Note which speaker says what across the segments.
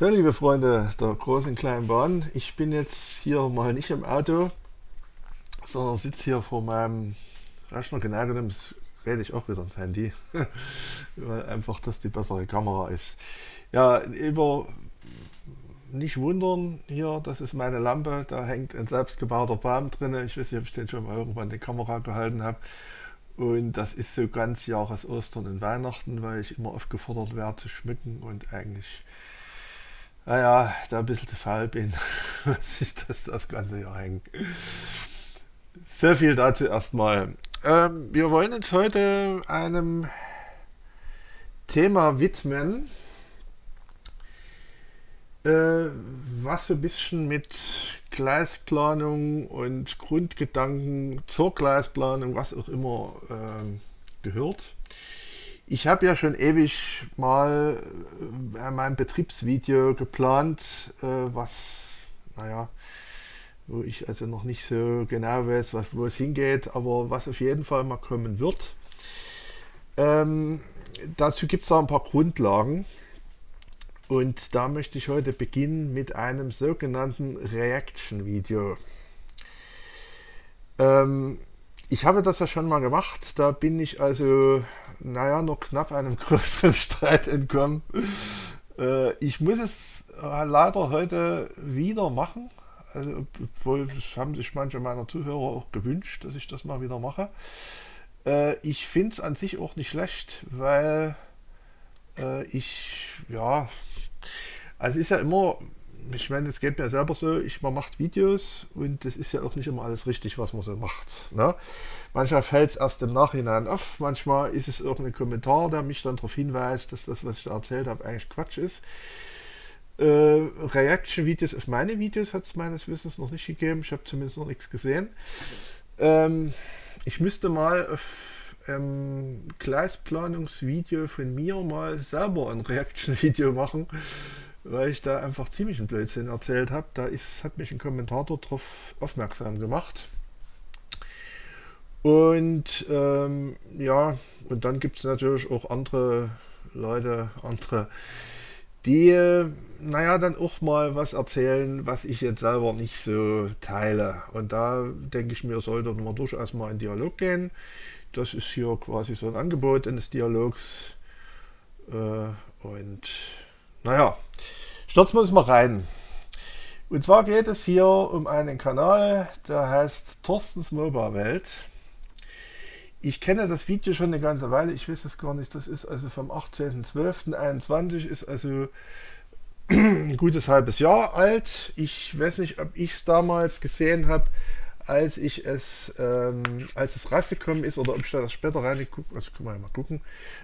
Speaker 1: So, liebe Freunde der großen kleinen Bahn, ich bin jetzt hier mal nicht im Auto, sondern sitze hier vor meinem Rechner. Genau genommen rede ich auch wieder ins Handy, weil einfach das die bessere Kamera ist. Ja, über nicht wundern hier, das ist meine Lampe, da hängt ein selbstgebauter Baum drin. Ich weiß nicht, ob ich den schon mal irgendwann die Kamera gehalten habe. Und das ist so ganz Jahres Ostern und Weihnachten, weil ich immer aufgefordert werde zu schmücken und eigentlich naja, da ein bisschen zu faul bin, was ich das das ganze Jahr hängt. Sehr viel dazu erstmal. Ähm, wir wollen uns heute einem Thema widmen, äh, was so ein bisschen mit Gleisplanung und Grundgedanken zur Gleisplanung, was auch immer, äh, gehört. Ich habe ja schon ewig mal äh, mein Betriebsvideo geplant, äh, was, naja, wo ich also noch nicht so genau weiß, wo es hingeht, aber was auf jeden Fall mal kommen wird. Ähm, dazu gibt es da ein paar Grundlagen und da möchte ich heute beginnen mit einem sogenannten Reaction-Video. Ähm, ich habe das ja schon mal gemacht, da bin ich also naja, nur knapp einem größeren Streit entkommen. Äh, ich muss es äh, leider heute wieder machen. Also, obwohl das haben sich manche meiner Zuhörer auch gewünscht, dass ich das mal wieder mache. Äh, ich finde es an sich auch nicht schlecht, weil ich, ja, also ist ja immer, ich meine, es geht mir selber so, ich, man macht Videos und das ist ja auch nicht immer alles richtig, was man so macht. Ne? Manchmal fällt es erst im Nachhinein auf, manchmal ist es irgendein Kommentar, der mich dann darauf hinweist, dass das, was ich da erzählt habe, eigentlich Quatsch ist. Äh, Reaction-Videos auf meine Videos hat es meines Wissens noch nicht gegeben, ich habe zumindest noch nichts gesehen. Ähm, ich müsste mal auf ähm, Gleisplanungsvideo von mir mal selber ein Reaction-Video machen, weil ich da einfach ziemlich einen Blödsinn erzählt habe. Da ist, hat mich ein Kommentator darauf aufmerksam gemacht. Und ähm, ja, und dann gibt es natürlich auch andere Leute, andere, die, naja, dann auch mal was erzählen, was ich jetzt selber nicht so teile. Und da denke ich mir, sollte man durchaus mal in Dialog gehen. Das ist hier quasi so ein Angebot eines Dialogs. Äh, und naja, stürzen wir uns mal rein. Und zwar geht es hier um einen Kanal, der heißt Thorstens Mobile Welt. Ich kenne das Video schon eine ganze Weile, ich weiß es gar nicht, das ist also vom 18.12.21, ist also ein gutes halbes Jahr alt. Ich weiß nicht, ob ich es damals gesehen habe, als ich es, ähm, als es rausgekommen ist oder ob ich da das später reingeguckt Also können wir mal gucken.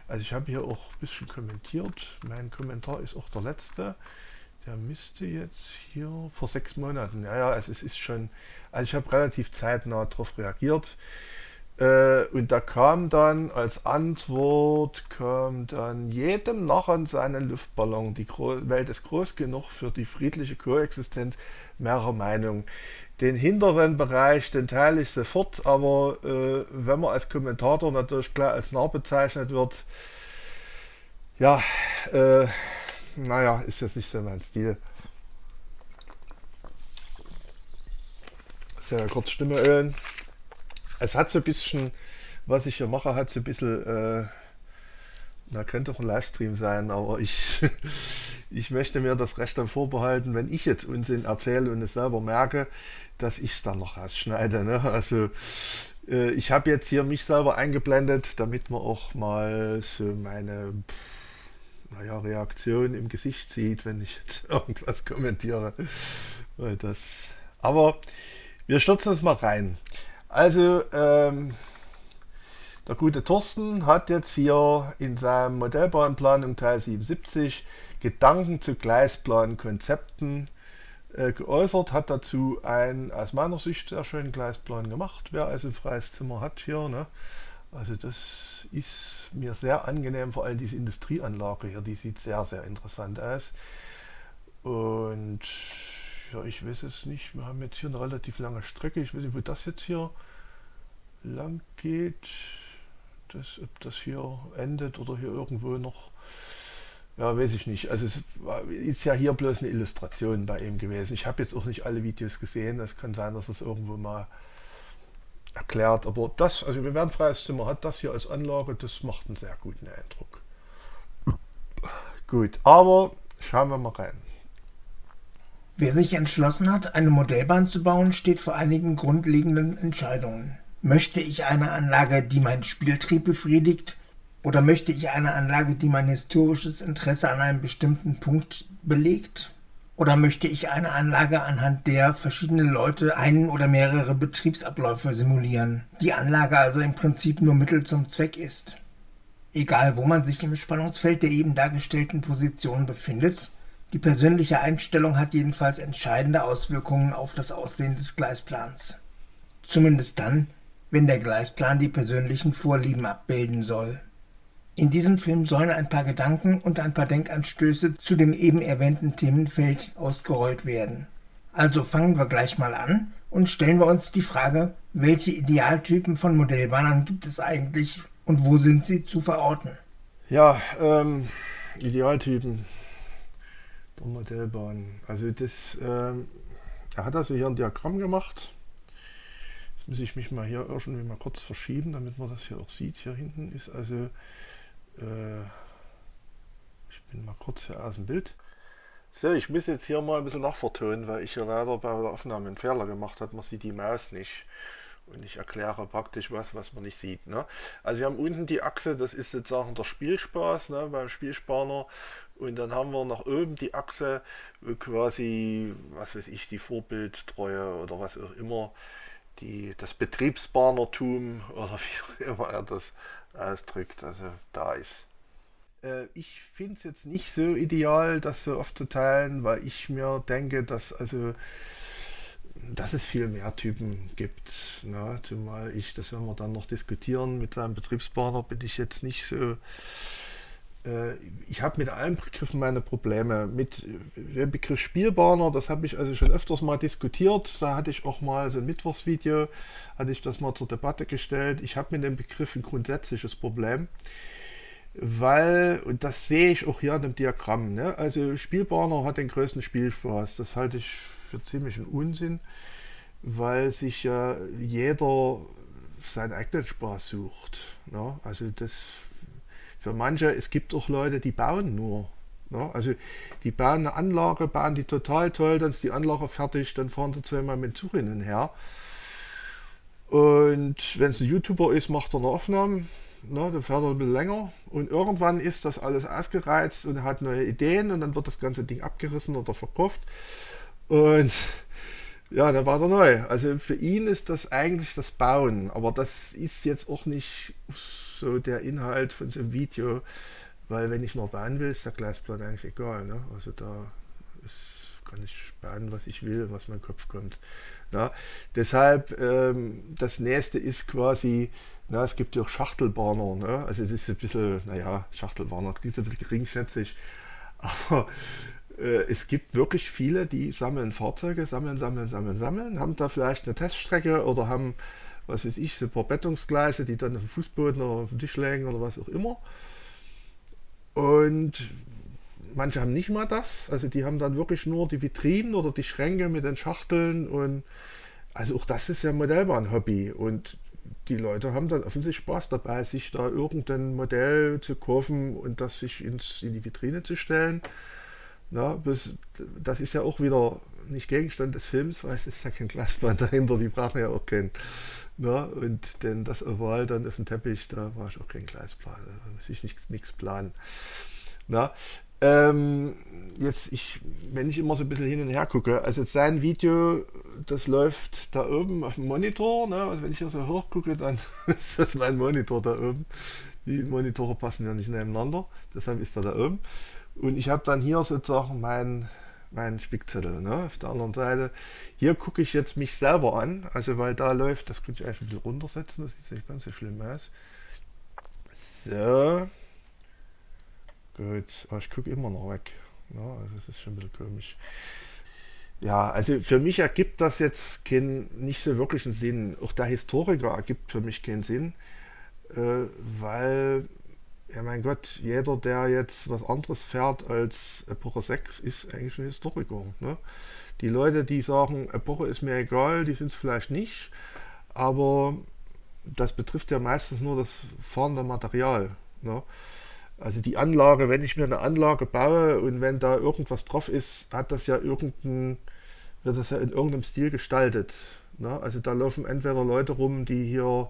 Speaker 1: Also ich habe hier auch ein bisschen kommentiert. Mein Kommentar ist auch der letzte. Der müsste jetzt hier vor sechs Monaten, ja, ja, also es ist schon, also ich habe relativ zeitnah darauf reagiert. Äh, und da kam dann als Antwort, kam dann jedem Narren seinen Luftballon. Die Gro Welt ist groß genug für die friedliche Koexistenz mehrerer Meinungen. Den hinteren Bereich, den teile ich sofort, aber äh, wenn man als Kommentator natürlich klar als nah bezeichnet wird, ja, äh, naja, ist jetzt nicht so mein Stil. Sehr kurz Stimme ölen es hat so ein bisschen, was ich hier mache, hat so ein bisschen, äh, na, könnte auch ein Livestream sein, aber ich, ich möchte mir das Recht dann vorbehalten, wenn ich jetzt Unsinn erzähle und es selber merke, dass ich es dann noch rausschneide. Ne? Also äh, ich habe jetzt hier mich selber eingeblendet, damit man auch mal so meine naja, Reaktion im Gesicht sieht, wenn ich jetzt irgendwas kommentiere. Weil das, aber wir stürzen uns mal rein. Also, ähm, der gute Thorsten hat jetzt hier in seinem Modellbahnplanung Teil 77 Gedanken zu Gleisplankonzepten äh, geäußert, hat dazu einen aus meiner Sicht sehr schönen Gleisplan gemacht. Wer also ein freies Zimmer hat hier, ne? also das ist mir sehr angenehm, vor allem diese Industrieanlage hier, die sieht sehr, sehr interessant aus. Und ja, ich weiß es nicht. Wir haben jetzt hier eine relativ lange Strecke. Ich weiß nicht, wo das jetzt hier lang geht. Das, ob das hier endet oder hier irgendwo noch ja, weiß ich nicht. Also es ist ja hier bloß eine Illustration bei ihm gewesen. Ich habe jetzt auch nicht alle Videos gesehen. Es kann sein, dass es irgendwo mal erklärt. Aber das, also wir werden freies Zimmer hat das hier als Anlage, das macht einen sehr guten Eindruck. Gut, aber schauen wir mal rein.
Speaker 2: Wer sich entschlossen hat, eine Modellbahn zu bauen, steht vor einigen grundlegenden Entscheidungen. Möchte ich eine Anlage, die meinen Spieltrieb befriedigt, oder möchte ich eine Anlage, die mein historisches Interesse an einem bestimmten Punkt belegt? Oder möchte ich eine Anlage, anhand der verschiedene Leute einen oder mehrere Betriebsabläufe simulieren, die Anlage also im Prinzip nur Mittel zum Zweck ist? Egal, wo man sich im Spannungsfeld der eben dargestellten Position befindet, die persönliche Einstellung hat jedenfalls entscheidende Auswirkungen auf das Aussehen des Gleisplans. Zumindest dann, wenn der Gleisplan die persönlichen Vorlieben abbilden soll. In diesem Film sollen ein paar Gedanken und ein paar Denkanstöße zu dem eben erwähnten Themenfeld ausgerollt werden. Also fangen wir gleich mal an und stellen wir uns die Frage, welche Idealtypen von Modellbahnern gibt es eigentlich und wo sind sie zu verorten?
Speaker 1: Ja, ähm, Idealtypen der Modellbahn. Also das, ähm, er hat also hier ein Diagramm gemacht. Muss ich mich mal hier irgendwie mal kurz verschieben, damit man das hier auch sieht. Hier hinten ist also äh, ich bin mal kurz hier aus dem Bild. So, ich muss jetzt hier mal ein bisschen nachvertonen, weil ich hier leider bei der Aufnahme einen Fehler gemacht habe. Man sieht die Maus nicht. Und ich erkläre praktisch was, was man nicht sieht. Ne? Also wir haben unten die Achse, das ist sozusagen der Spielspaß ne, beim Spielspaner. Und dann haben wir nach oben die Achse, quasi, was weiß ich, die Vorbildtreue oder was auch immer, die, das Betriebsbahnertum oder wie immer er das ausdrückt, also da ist. Äh, ich finde es jetzt nicht so ideal, das so oft zu teilen, weil ich mir denke, dass also dass es viel mehr Typen gibt. Ne? Zumal ich, das werden wir dann noch diskutieren mit seinem Betriebspartner, bin ich jetzt nicht so ich habe mit allen Begriffen meine Probleme. Mit dem Begriff Spielbahner, das habe ich also schon öfters mal diskutiert. Da hatte ich auch mal so ein Mittwochsvideo, hatte ich das mal zur Debatte gestellt. Ich habe mit dem Begriff ein grundsätzliches Problem, weil, und das sehe ich auch hier in dem Diagramm, ne? also Spielbahner hat den größten Spielspaß. Das halte ich für ziemlich einen Unsinn, weil sich ja jeder seinen eigenen Spaß sucht. Ne? Also das für manche, es gibt auch Leute, die bauen nur. Ja, also die bauen eine Anlage, bauen die total toll, dann ist die Anlage fertig, dann fahren sie zweimal mit Zug hin und her. Und wenn es ein YouTuber ist, macht er eine Aufnahme, ne, dann fährt er ein bisschen länger und irgendwann ist das alles ausgereizt und er hat neue Ideen und dann wird das ganze Ding abgerissen oder verkauft. Und ja, dann war er neu. Also für ihn ist das eigentlich das Bauen, aber das ist jetzt auch nicht so der Inhalt von so einem Video, weil wenn ich noch bauen will, ist der Gleisplan eigentlich egal. Ne? Also da ist, kann ich bauen, was ich will, was mein Kopf kommt. Na? Deshalb, ähm, das nächste ist quasi, na, es gibt ja auch Schachtelbahner. Ne? Also das ist ein bisschen, naja, Schachtelbahner, klingt ein bisschen geringschätzig, aber äh, es gibt wirklich viele, die sammeln Fahrzeuge, sammeln, sammeln, sammeln, sammeln, haben da vielleicht eine Teststrecke oder haben was weiß ich, so ein paar Bettungsgleise, die dann auf dem Fußboden oder auf dem Tisch liegen oder was auch immer. Und manche haben nicht mal das, also die haben dann wirklich nur die Vitrinen oder die Schränke mit den Schachteln und also auch das ist ja Modellbahn-Hobby und die Leute haben dann offensichtlich Spaß dabei, sich da irgendein Modell zu kaufen und das sich ins, in die Vitrine zu stellen. Na, das, das ist ja auch wieder nicht Gegenstand des Films, weil es ist ja kein Glasband dahinter, die brauchen ja auch kein, na, und denn das Oval dann auf dem Teppich, da war ich auch kein Gleisplan, da muss ich nichts planen. Na, ähm, jetzt, ich, wenn ich immer so ein bisschen hin und her gucke, also sein Video, das läuft da oben auf dem Monitor, ne? also wenn ich hier so hoch gucke, dann ist das mein Monitor da oben. Die Monitore passen ja nicht nebeneinander, deshalb ist er da oben. Und ich habe dann hier sozusagen mein meinen Spickzettel. Ne? Auf der anderen Seite, hier gucke ich jetzt mich selber an, also weil da läuft, das könnte ich eigentlich ein bisschen runtersetzen, das sieht nicht ganz so schlimm aus. So. Gut, aber ich gucke immer noch weg. Ne? also das ist schon ein bisschen komisch. Ja, also für mich ergibt das jetzt kein, nicht so wirklich einen Sinn. Auch der Historiker ergibt für mich keinen Sinn, äh, weil ja mein Gott, jeder, der jetzt was anderes fährt als Epoche 6, ist eigentlich ein Historiker. Ne? Die Leute, die sagen, Epoche ist mir egal, die sind es vielleicht nicht, aber das betrifft ja meistens nur das fahrende Material. Ne? Also die Anlage, wenn ich mir eine Anlage baue und wenn da irgendwas drauf ist, hat das ja irgendein, wird das ja in irgendeinem Stil gestaltet. Ne? Also da laufen entweder Leute rum, die hier,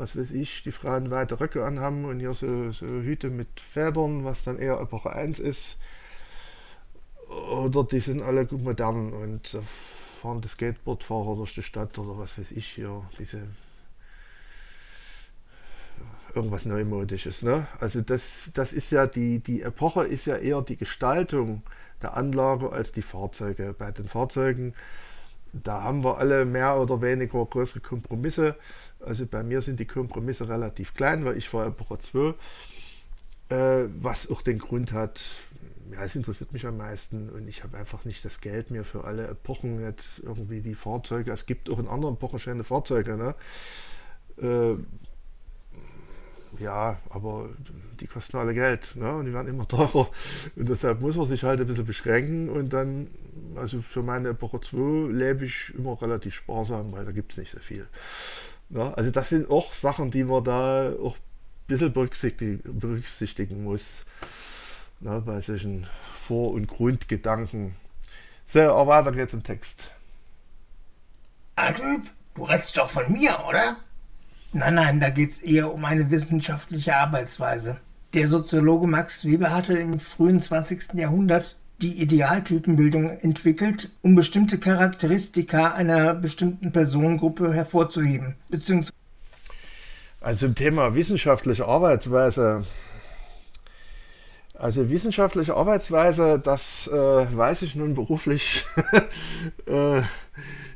Speaker 1: was weiß ich, die Frauen weite Röcke anhaben und hier so, so Hüte mit Federn, was dann eher Epoche 1 ist. Oder die sind alle gut modern und fahren die Skateboardfahrer durch die Stadt oder was weiß ich hier, diese irgendwas Neumodisches. Ne? Also das, das ist ja die, die Epoche ist ja eher die Gestaltung der Anlage als die Fahrzeuge. Bei den Fahrzeugen, da haben wir alle mehr oder weniger größere Kompromisse. Also bei mir sind die Kompromisse relativ klein, weil ich fahre Epoche 2. Äh, was auch den Grund hat, ja, es interessiert mich am meisten und ich habe einfach nicht das Geld mehr für alle Epochen jetzt irgendwie die Fahrzeuge. Es gibt auch in anderen Epochen schöne Fahrzeuge. Ne? Äh, ja, aber die kosten alle Geld ne? und die werden immer teurer. Und deshalb muss man sich halt ein bisschen beschränken und dann, also für meine Epoche 2 lebe ich immer relativ sparsam, weil da gibt es nicht so viel. Ne? Also das sind auch Sachen, die man da auch ein bisschen berücksichtigen, berücksichtigen muss ne? bei solchen Vor- und Grundgedanken. So, aber weiter geht's im Text.
Speaker 2: Ah, Typ, du redest doch von mir, oder? Nein, nein, da geht es eher um eine wissenschaftliche Arbeitsweise. Der Soziologe Max Weber hatte im frühen 20. Jahrhundert die Idealtypenbildung entwickelt, um bestimmte Charakteristika einer bestimmten Personengruppe hervorzuheben, beziehungsweise
Speaker 1: also im Thema wissenschaftliche Arbeitsweise. Also wissenschaftliche Arbeitsweise, das äh, weiß ich nun beruflich. äh,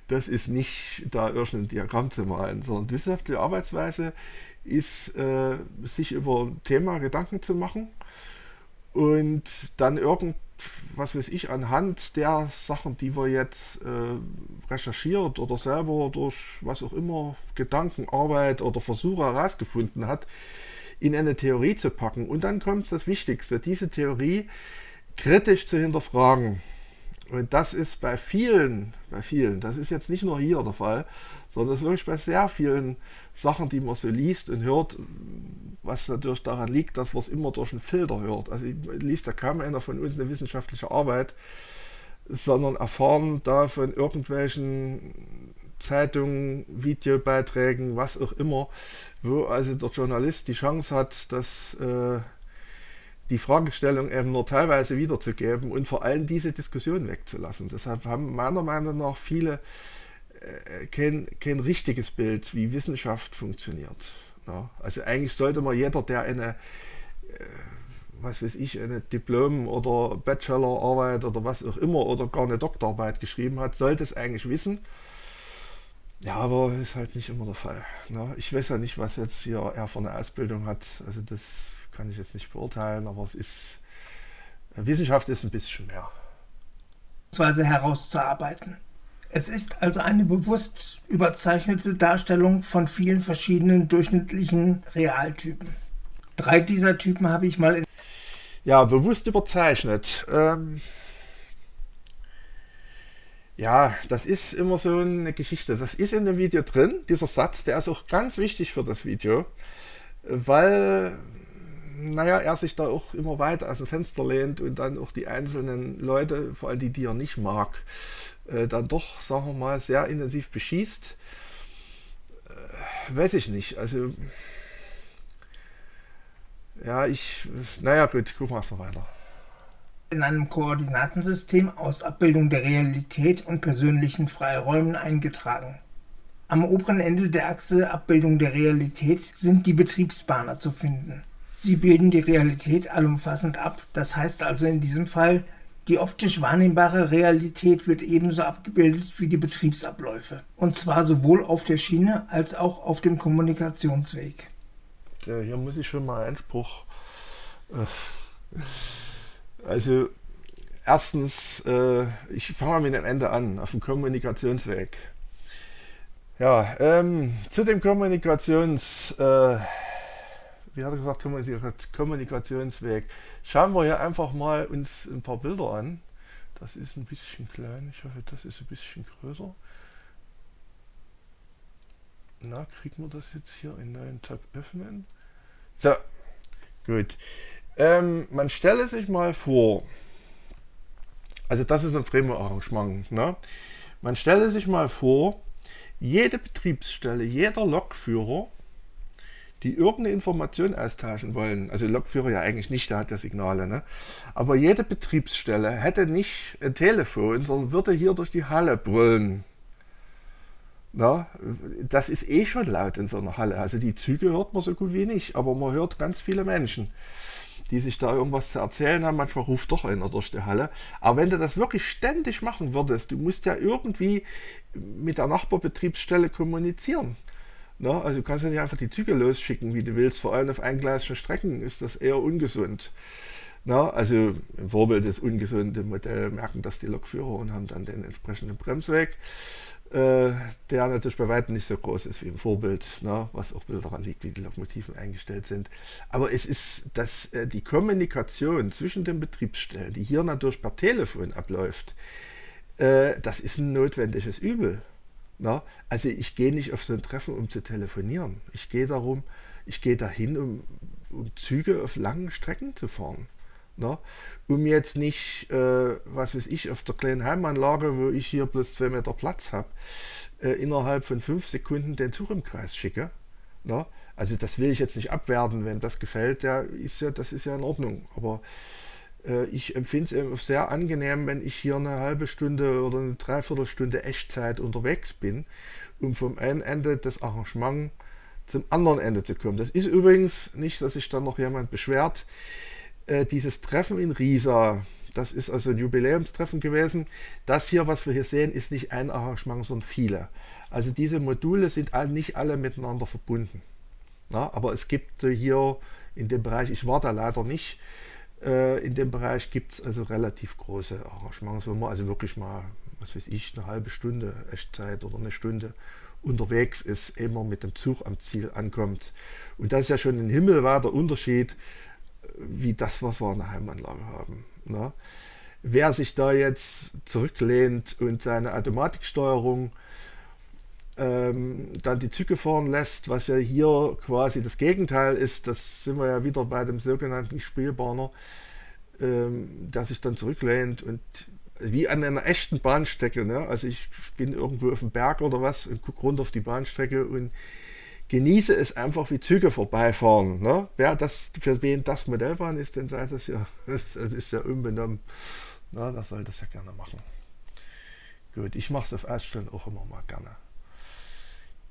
Speaker 1: das ist nicht da irgendein Diagramm zu malen, sondern wissenschaftliche Arbeitsweise ist, äh, sich über ein Thema Gedanken zu machen und dann irgend, was weiß ich, anhand der Sachen, die wir jetzt äh, recherchiert oder selber durch was auch immer, Gedankenarbeit oder Versuche herausgefunden hat, in eine Theorie zu packen. Und dann kommt das Wichtigste, diese Theorie kritisch zu hinterfragen. Und das ist bei vielen, bei vielen, das ist jetzt nicht nur hier der Fall, sondern das ist wirklich bei sehr vielen Sachen, die man so liest und hört, was natürlich daran liegt, dass man es immer durch einen Filter hört. Also liest ja kaum einer von uns eine wissenschaftliche Arbeit, sondern erfahren da von irgendwelchen Zeitungen, Videobeiträgen, was auch immer, wo also der Journalist die Chance hat, dass äh, die Fragestellung eben nur teilweise wiederzugeben und vor allem diese Diskussion wegzulassen. Deshalb haben meiner Meinung nach viele äh, kein, kein richtiges Bild, wie Wissenschaft funktioniert. Ja, also eigentlich sollte man jeder, der eine, äh, was weiß ich, eine Diplom- oder Bachelorarbeit oder was auch immer oder gar eine Doktorarbeit geschrieben hat, sollte es eigentlich wissen. Ja, aber ist halt nicht immer der Fall. Ne? Ich weiß ja nicht, was jetzt hier er für eine Ausbildung hat. Also das kann ich jetzt nicht beurteilen, aber es ist, Wissenschaft ist ein bisschen mehr.
Speaker 2: herauszuarbeiten. Es ist also eine bewusst überzeichnete Darstellung von vielen verschiedenen durchschnittlichen Realtypen. Drei dieser Typen habe ich mal in.
Speaker 1: Ja, bewusst überzeichnet. Ähm ja, das ist immer so eine Geschichte. Das ist in dem Video drin, dieser Satz, der ist auch ganz wichtig für das Video, weil naja, er sich da auch immer weiter aus dem Fenster lehnt und dann auch die einzelnen Leute, vor allem die, die er nicht mag, äh, dann doch, sagen wir mal, sehr intensiv beschießt. Äh, weiß ich nicht. Also, ja, ich, naja, gut, gucken wir erstmal weiter.
Speaker 2: In einem Koordinatensystem aus Abbildung der Realität und persönlichen Freiräumen eingetragen. Am oberen Ende der Achse Abbildung der Realität sind die Betriebsbahner zu finden. Sie bilden die Realität allumfassend ab. Das heißt also in diesem Fall, die optisch wahrnehmbare Realität wird ebenso abgebildet wie die Betriebsabläufe. Und zwar sowohl auf der Schiene als auch auf dem Kommunikationsweg.
Speaker 1: Ja, hier muss ich schon mal Einspruch. Äh, also erstens, äh, ich fange mal mit dem Ende an, auf dem Kommunikationsweg. Ja, ähm, zu dem Kommunikations... Äh, wie hat er gesagt, Kommunikationsweg. Schauen wir hier einfach mal uns ein paar Bilder an. Das ist ein bisschen klein, ich hoffe, das ist ein bisschen größer. Na, kriegen wir das jetzt hier in neuen Tab öffnen? So, gut. Ähm, man stelle sich mal vor, also das ist ein Framework-Arrangement. Ne? Man stelle sich mal vor, jede Betriebsstelle, jeder Lokführer, die irgendeine Information austauschen wollen, also Lokführer ja eigentlich nicht, der hat ja Signale, ne? aber jede Betriebsstelle hätte nicht ein Telefon, sondern würde hier durch die Halle brüllen. Na, das ist eh schon laut in so einer Halle. Also die Züge hört man so gut wie nicht, aber man hört ganz viele Menschen, die sich da irgendwas zu erzählen haben. Manchmal ruft doch einer durch die Halle. Aber wenn du das wirklich ständig machen würdest, du musst ja irgendwie mit der Nachbarbetriebsstelle kommunizieren. Na, also du kannst ja nicht einfach die Züge losschicken, wie du willst. Vor allem auf eingleisigen Strecken ist das eher ungesund. Na, also im Vorbild des ungesunden Modell merken das die Lokführer und haben dann den entsprechenden Bremsweg. Äh, der natürlich bei weitem nicht so groß ist wie im Vorbild, ne, was auch daran liegt, wie die Lokomotiven eingestellt sind. Aber es ist, dass äh, die Kommunikation zwischen den Betriebsstellen, die hier natürlich per Telefon abläuft, äh, das ist ein notwendiges Übel. Ne? Also ich gehe nicht auf so ein Treffen, um zu telefonieren. Ich gehe darum, ich gehe dahin, um, um Züge auf langen Strecken zu fahren. Ne? Um jetzt nicht, äh, was weiß ich, auf der kleinen Heimanlage, wo ich hier bloß zwei Meter Platz habe, äh, innerhalb von fünf Sekunden den Zug im Kreis schicke. Ne? Also das will ich jetzt nicht abwerten, wenn das gefällt, der ist ja, das ist ja in Ordnung. Aber ich empfinde es sehr angenehm, wenn ich hier eine halbe Stunde oder eine Dreiviertelstunde Echtzeit unterwegs bin, um vom einen Ende des Arrangements zum anderen Ende zu kommen. Das ist übrigens nicht, dass sich dann noch jemand beschwert. Äh, dieses Treffen in Riesa, das ist also ein Jubiläumstreffen gewesen. Das hier, was wir hier sehen, ist nicht ein Arrangement, sondern viele. Also diese Module sind nicht alle miteinander verbunden. Na, aber es gibt hier in dem Bereich, ich war da leider nicht, äh, in dem Bereich gibt es also relativ große Arrangements, wo man also wirklich mal, was weiß ich, eine halbe Stunde Echtzeit oder eine Stunde unterwegs ist, immer mit dem Zug am Ziel ankommt. Und das ist ja schon ein himmelweiter Unterschied wie das, was wir in der Heimanlage haben. Ne? Wer sich da jetzt zurücklehnt und seine Automatiksteuerung ähm, dann die Züge fahren lässt, was ja hier quasi das Gegenteil ist, das sind wir ja wieder bei dem sogenannten Spielbahner, ähm, der sich dann zurücklehnt und wie an einer echten Bahnstrecke. Ne? Also ich bin irgendwo auf dem Berg oder was und gucke runter auf die Bahnstrecke und genieße es einfach, wie Züge vorbeifahren. Ne? Wer das, für wen das Modellbahn ist, dann sei das ja, das ist ja unbenommen. Na, das soll das ja gerne machen. Gut, ich mache es auf Ausstellung auch immer mal gerne.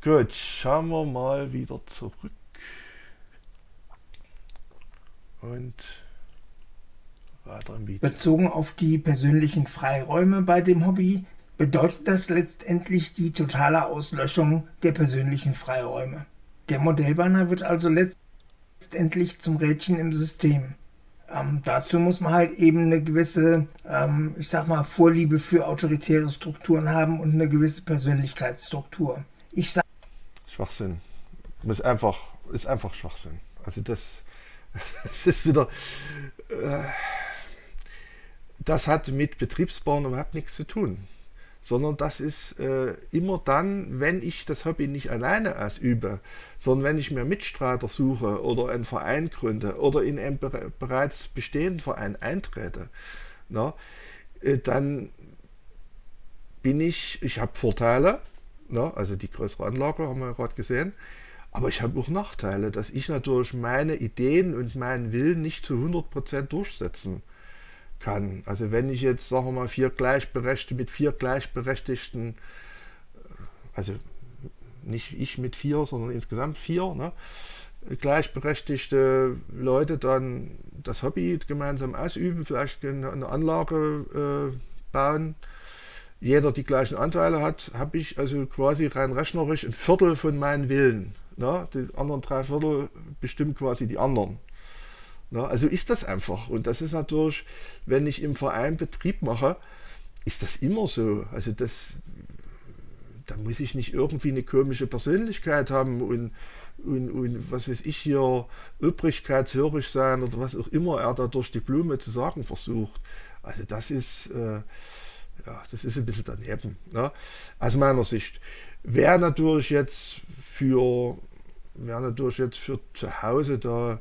Speaker 1: Gut, schauen wir mal wieder zurück. Und weiter im Video.
Speaker 2: Bezogen auf die persönlichen Freiräume bei dem Hobby bedeutet das letztendlich die totale Auslöschung der persönlichen Freiräume. Der Modellbanner wird also letztendlich zum Rädchen im System. Ähm, dazu muss man halt eben eine gewisse, ähm, ich sag mal, Vorliebe für autoritäre Strukturen haben und eine gewisse Persönlichkeitsstruktur. Ich sag
Speaker 1: Schwachsinn. Ist einfach, ist einfach Schwachsinn. Also das, das ist wieder, äh, das hat mit Betriebsbauen überhaupt nichts zu tun sondern das ist äh, immer dann, wenn ich das Hobby nicht alleine ausübe, sondern wenn ich mir Mitstreiter suche oder einen Verein gründe oder in einen be bereits bestehenden Verein eintrete, na, äh, dann bin ich, ich habe Vorteile, na, also die größere Anlage haben wir gerade gesehen, aber ich habe auch Nachteile, dass ich natürlich meine Ideen und meinen Willen nicht zu 100% durchsetzen kann kann. Also wenn ich jetzt, sagen wir mal, vier Gleichberechtigte mit vier Gleichberechtigten, äh, also nicht ich mit vier, sondern insgesamt vier, ne, gleichberechtigte Leute dann das Hobby gemeinsam ausüben, vielleicht eine Anlage äh, bauen, jeder die gleichen Anteile hat, habe ich also quasi rein rechnerisch ein Viertel von meinen Willen. Ne? Die anderen drei Viertel bestimmen quasi die anderen. Na, also ist das einfach. Und das ist natürlich, wenn ich im Verein Betrieb mache, ist das immer so. Also das, da muss ich nicht irgendwie eine komische Persönlichkeit haben und, und, und was weiß ich hier, übrigkeitshörig sein oder was auch immer er da durch die Blume zu sagen versucht. Also das ist, äh, ja, das ist ein bisschen daneben, ne? aus meiner Sicht. Wer natürlich jetzt für, wer natürlich jetzt für zu Hause da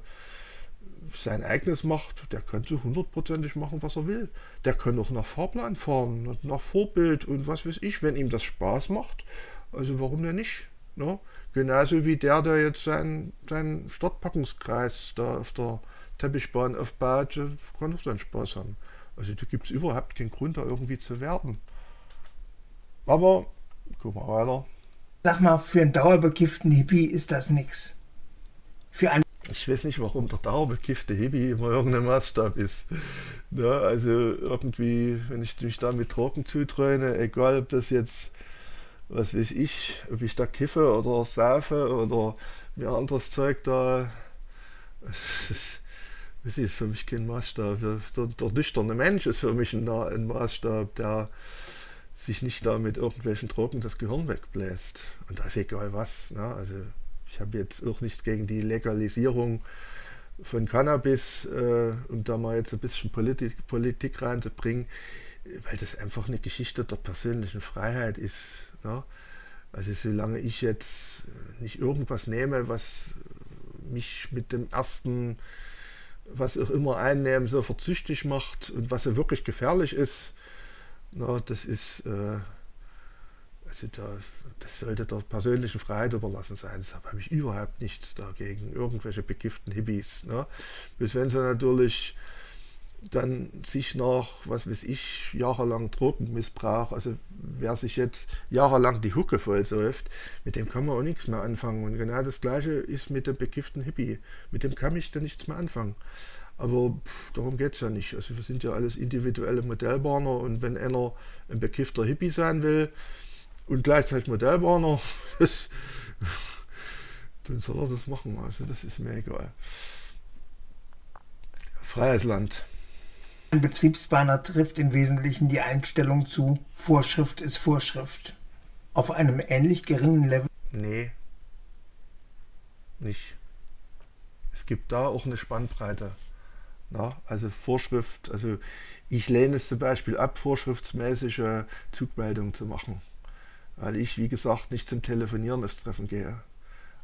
Speaker 1: sein eigenes macht, der kann so hundertprozentig machen, was er will. Der kann auch nach Fahrplan fahren, nach Vorbild und was weiß ich, wenn ihm das Spaß macht. Also warum denn nicht? Ne? Genauso wie der, der jetzt seinen, seinen Startpackungskreis da auf der Teppichbahn aufbaut, kann auch seinen Spaß haben. Also da gibt es überhaupt keinen Grund, da irgendwie zu werden. Aber, guck mal weiter.
Speaker 2: Sag mal, für einen dauerbekifften Hippie ist das nix. Für einen
Speaker 1: ich weiß nicht, warum der dauerbekiffte Hippie immer irgendein Maßstab ist. Ja, also irgendwie, wenn ich mich da mit Drogen zuträune, egal ob das jetzt, was weiß ich, ob ich da kiffe oder saufe oder mir anderes Zeug da, das ist, ist für mich kein Maßstab. Der, der nüchterne Mensch ist für mich ein, ein Maßstab, der sich nicht da mit irgendwelchen Drogen das Gehirn wegbläst. Und das ist egal was. Ne? Also ich habe jetzt auch nichts gegen die Legalisierung von Cannabis, äh, um da mal jetzt ein bisschen Politik, Politik reinzubringen, weil das einfach eine Geschichte der persönlichen Freiheit ist. Ne? Also solange ich jetzt nicht irgendwas nehme, was mich mit dem ersten, was auch immer einnehmen, so verzüchtig macht und was ja wirklich gefährlich ist, na, das ist, äh, also da, das sollte der persönlichen Freiheit überlassen sein. Deshalb habe ich überhaupt nichts dagegen. Irgendwelche begifften Hippies. Ne? Bis wenn sie natürlich dann sich nach, was weiß ich, jahrelang Drogenmissbrauch, also wer sich jetzt jahrelang die Hucke voll säuft, mit dem kann man auch nichts mehr anfangen. Und genau das gleiche ist mit dem begifften Hippie. Mit dem kann ich dann nichts mehr anfangen. Aber pff, darum geht es ja nicht. Also wir sind ja alles individuelle Modellbahner und wenn einer ein bekiffter Hippie sein will, und gleichzeitig Modellbahner, dann soll er das machen. Also das ist mir egal. Freies Land.
Speaker 2: Ein Betriebsbahner trifft im Wesentlichen die Einstellung zu, Vorschrift ist Vorschrift. Auf einem ähnlich geringen Level.
Speaker 1: Nee. Nicht. Es gibt da auch eine Spannbreite. Na, also Vorschrift, also ich lehne es zum Beispiel ab, vorschriftsmäßige Zugmeldungen zu machen weil ich, wie gesagt, nicht zum Telefonieren aufs Treffen gehe.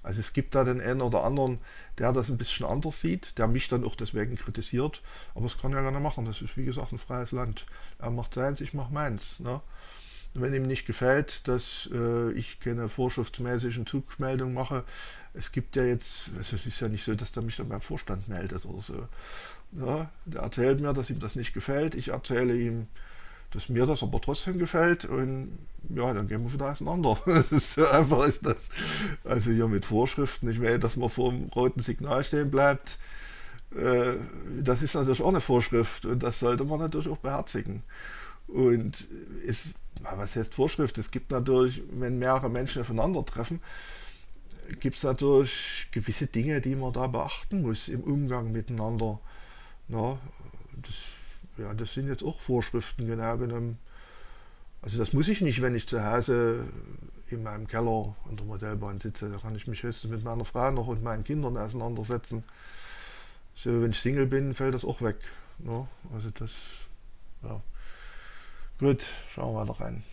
Speaker 1: Also es gibt da den einen oder anderen, der das ein bisschen anders sieht, der mich dann auch deswegen kritisiert, aber das kann er gerne machen. Das ist wie gesagt ein freies Land. Er macht seins, ich mache meins. Ne? wenn ihm nicht gefällt, dass äh, ich keine vorschriftsmäßigen Zugmeldungen mache, es gibt ja jetzt, also es ist ja nicht so, dass der mich dann beim Vorstand meldet oder so. Ja, der erzählt mir, dass ihm das nicht gefällt. Ich erzähle ihm, dass mir das aber trotzdem gefällt und ja, dann gehen wir wieder auseinander. so einfach ist das. Also hier mit Vorschriften, ich meine, dass man vor dem roten Signal stehen bleibt, äh, das ist natürlich auch eine Vorschrift und das sollte man natürlich auch beherzigen. Und es, was heißt Vorschrift? Es gibt natürlich, wenn mehrere Menschen aufeinandertreffen, gibt es natürlich gewisse Dinge, die man da beachten muss im Umgang miteinander. Na, das ja, das sind jetzt auch Vorschriften genau genommen. Also das muss ich nicht, wenn ich zu Hause in meinem Keller an der Modellbahn sitze. Da kann ich mich höchstens mit meiner Frau noch und meinen Kindern auseinandersetzen. So, wenn ich Single bin, fällt das auch weg. Ne? also das, ja. Gut, schauen wir weiter rein.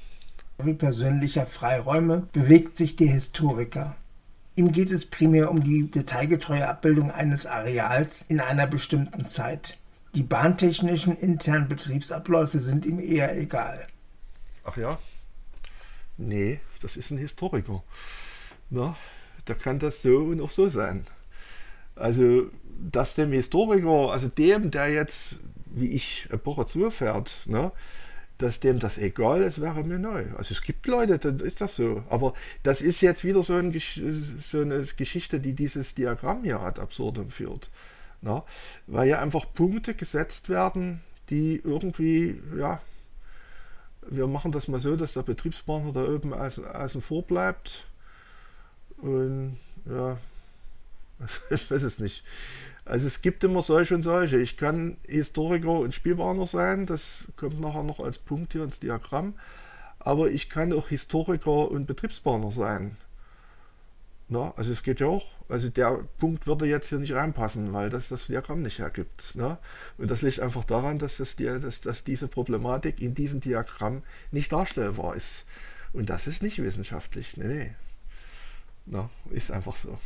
Speaker 2: Wie persönlicher Freiräume bewegt sich der Historiker. Ihm geht es primär um die detailgetreue Abbildung eines Areals in einer bestimmten Zeit. Die bahntechnischen internen Betriebsabläufe sind ihm eher egal.
Speaker 1: Ach ja? Nee, das ist ein Historiker. Na, da kann das so und auch so sein. Also, dass dem Historiker, also dem, der jetzt, wie ich, Epoche zufährt, ne, dass dem das egal ist, wäre mir neu. Also es gibt Leute, dann ist das so. Aber das ist jetzt wieder so, ein, so eine Geschichte, die dieses Diagramm hier ad absurdum führt. Na? Weil ja einfach Punkte gesetzt werden, die irgendwie, ja, wir machen das mal so, dass der Betriebspartner da oben außen vor bleibt. Und ja, ich weiß es nicht. Also es gibt immer solche und solche. Ich kann Historiker und Spielbahner sein, das kommt nachher noch als Punkt hier ins Diagramm. Aber ich kann auch Historiker und Betriebsbahner sein. Ne? Also es geht ja auch, also der Punkt würde jetzt hier nicht reinpassen, weil das das Diagramm nicht hergibt. Ne? Und das liegt einfach daran, dass, das, dass, dass diese Problematik in diesem Diagramm nicht darstellbar ist. Und das ist nicht wissenschaftlich. Nee, nee. Ne? Ist einfach so.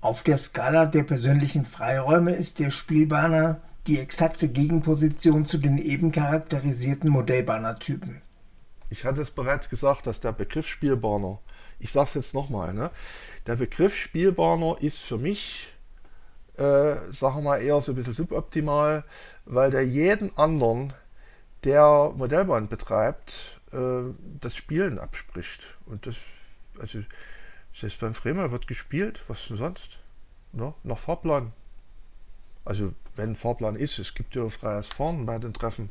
Speaker 2: Auf der Skala der persönlichen Freiräume ist der Spielbahner die exakte Gegenposition zu den eben charakterisierten Modellbahnertypen.
Speaker 1: Ich hatte es bereits gesagt, dass der Begriff Spielbahner, ich sage es jetzt nochmal, ne? der Begriff Spielbahner ist für mich, äh, sagen wir mal, eher so ein bisschen suboptimal, weil der jeden anderen, der Modellbahn betreibt, äh, das Spielen abspricht. Und das, also selbst beim Fremer wird gespielt, was denn sonst? Ne? Nach Fahrplan. Also wenn Fahrplan ist, es gibt ja freies Fahren bei den Treffen,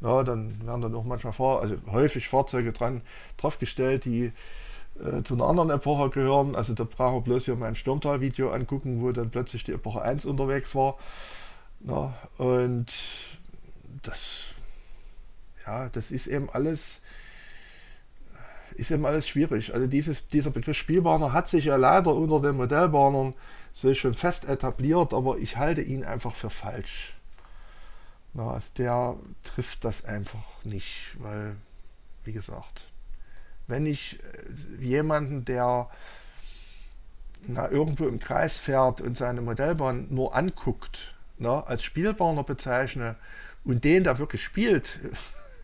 Speaker 1: ja, dann werden dann auch manchmal Fahr also häufig Fahrzeuge dran draufgestellt, die äh, zu einer anderen Epoche gehören. Also da braucht man bloß hier mein Sturmtal-Video angucken, wo dann plötzlich die Epoche 1 unterwegs war. Ja, und das, ja, das ist eben alles ist eben alles schwierig. Also dieses, dieser Begriff Spielbahner hat sich ja leider unter den Modellbahnern so schon fest etabliert, aber ich halte ihn einfach für falsch. Na, also der trifft das einfach nicht, weil, wie gesagt, wenn ich äh, jemanden, der na, irgendwo im Kreis fährt und seine Modellbahn nur anguckt, na, als Spielbahner bezeichne und den, der wirklich spielt,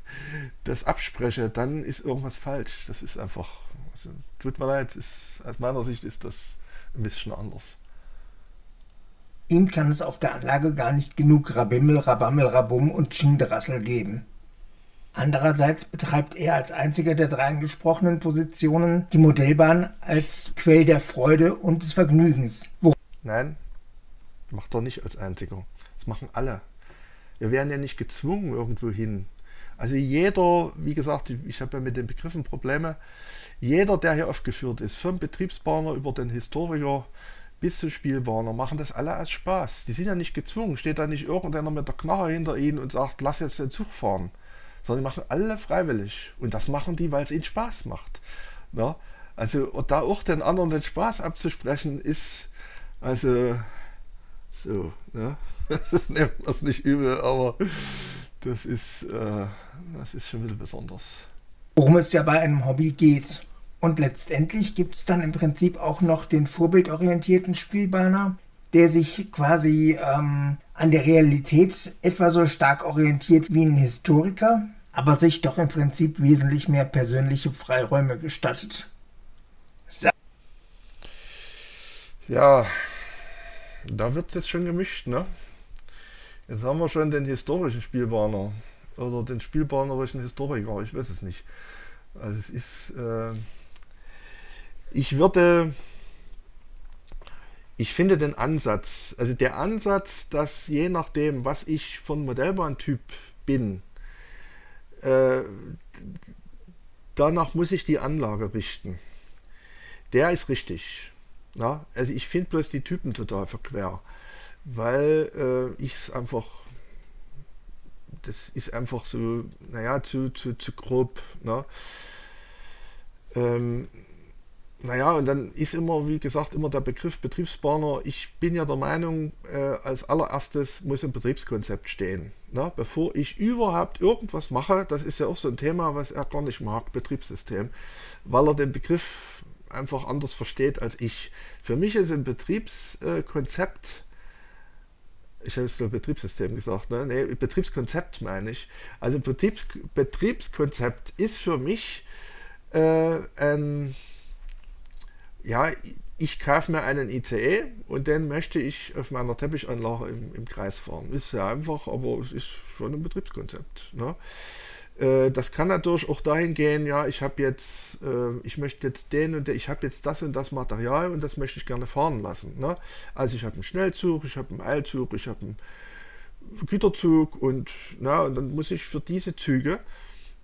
Speaker 1: das abspreche, dann ist irgendwas falsch. Das ist einfach, also, tut mir leid, ist, aus meiner Sicht ist das ein bisschen anders.
Speaker 2: Ihm kann es auf der Anlage gar nicht genug Rabimmel, Rabammel, Rabum und Schinderassel geben. Andererseits betreibt er als einziger der drei angesprochenen Positionen die Modellbahn als Quell der Freude und des Vergnügens.
Speaker 1: Wo Nein, macht er nicht als einziger. Das machen alle. Wir werden ja nicht gezwungen irgendwo hin. Also jeder, wie gesagt, ich habe ja mit den Begriffen Probleme, jeder, der hier aufgeführt ist, vom Betriebsbahner über den Historiker bis zum Spielbahner, machen das alle als Spaß. Die sind ja nicht gezwungen, steht da nicht irgendeiner mit der Knarre hinter ihnen und sagt, lass jetzt den Zug fahren. Sondern die machen alle freiwillig. Und das machen die, weil es ihnen Spaß macht. Ja? Also da auch den anderen den Spaß abzusprechen, ist also so, ne? Das nimmt das nicht übel, aber das ist, äh, das ist schon ein bisschen besonders.
Speaker 2: Worum es ja bei einem Hobby geht. Und letztendlich gibt es dann im Prinzip auch noch den vorbildorientierten Spielbahner, der sich quasi ähm, an der Realität etwa so stark orientiert wie ein Historiker, aber sich doch im Prinzip wesentlich mehr persönliche Freiräume gestattet.
Speaker 1: So. Ja, da wird es jetzt schon gemischt, ne? Jetzt haben wir schon den historischen Spielbahner oder den spielbahnerischen Historiker, ich weiß es nicht. Also es ist, äh, ich würde, ich finde den Ansatz, also der Ansatz, dass je nachdem, was ich von Modellbahntyp bin, äh, danach muss ich die Anlage richten. Der ist richtig. Ja? Also ich finde bloß die Typen total verquer weil äh, ich es einfach, das ist einfach so, naja, zu, zu, zu grob. Ne? Ähm, naja, und dann ist immer, wie gesagt, immer der Begriff Betriebsplaner. Ich bin ja der Meinung, äh, als allererstes muss ein Betriebskonzept stehen. Ne? Bevor ich überhaupt irgendwas mache, das ist ja auch so ein Thema, was er gar nicht mag, Betriebssystem, weil er den Begriff einfach anders versteht als ich. Für mich ist ein Betriebskonzept ich habe es nur Betriebssystem gesagt, ne? Nee, Betriebskonzept meine ich. Also Betriebs Betriebskonzept ist für mich äh, ein, ja, ich kaufe mir einen ICE und den möchte ich auf meiner Teppichanlage im, im Kreis fahren. Ist sehr einfach, aber es ist schon ein Betriebskonzept. Ne? Äh, das kann natürlich auch dahin gehen, ja, ich habe jetzt, äh, ich möchte jetzt den und den, ich habe jetzt das und das Material und das möchte ich gerne fahren lassen. Ne? Also ich habe einen Schnellzug, ich habe einen Eilzug, ich habe einen Güterzug und, na, und dann muss ich für diese Züge,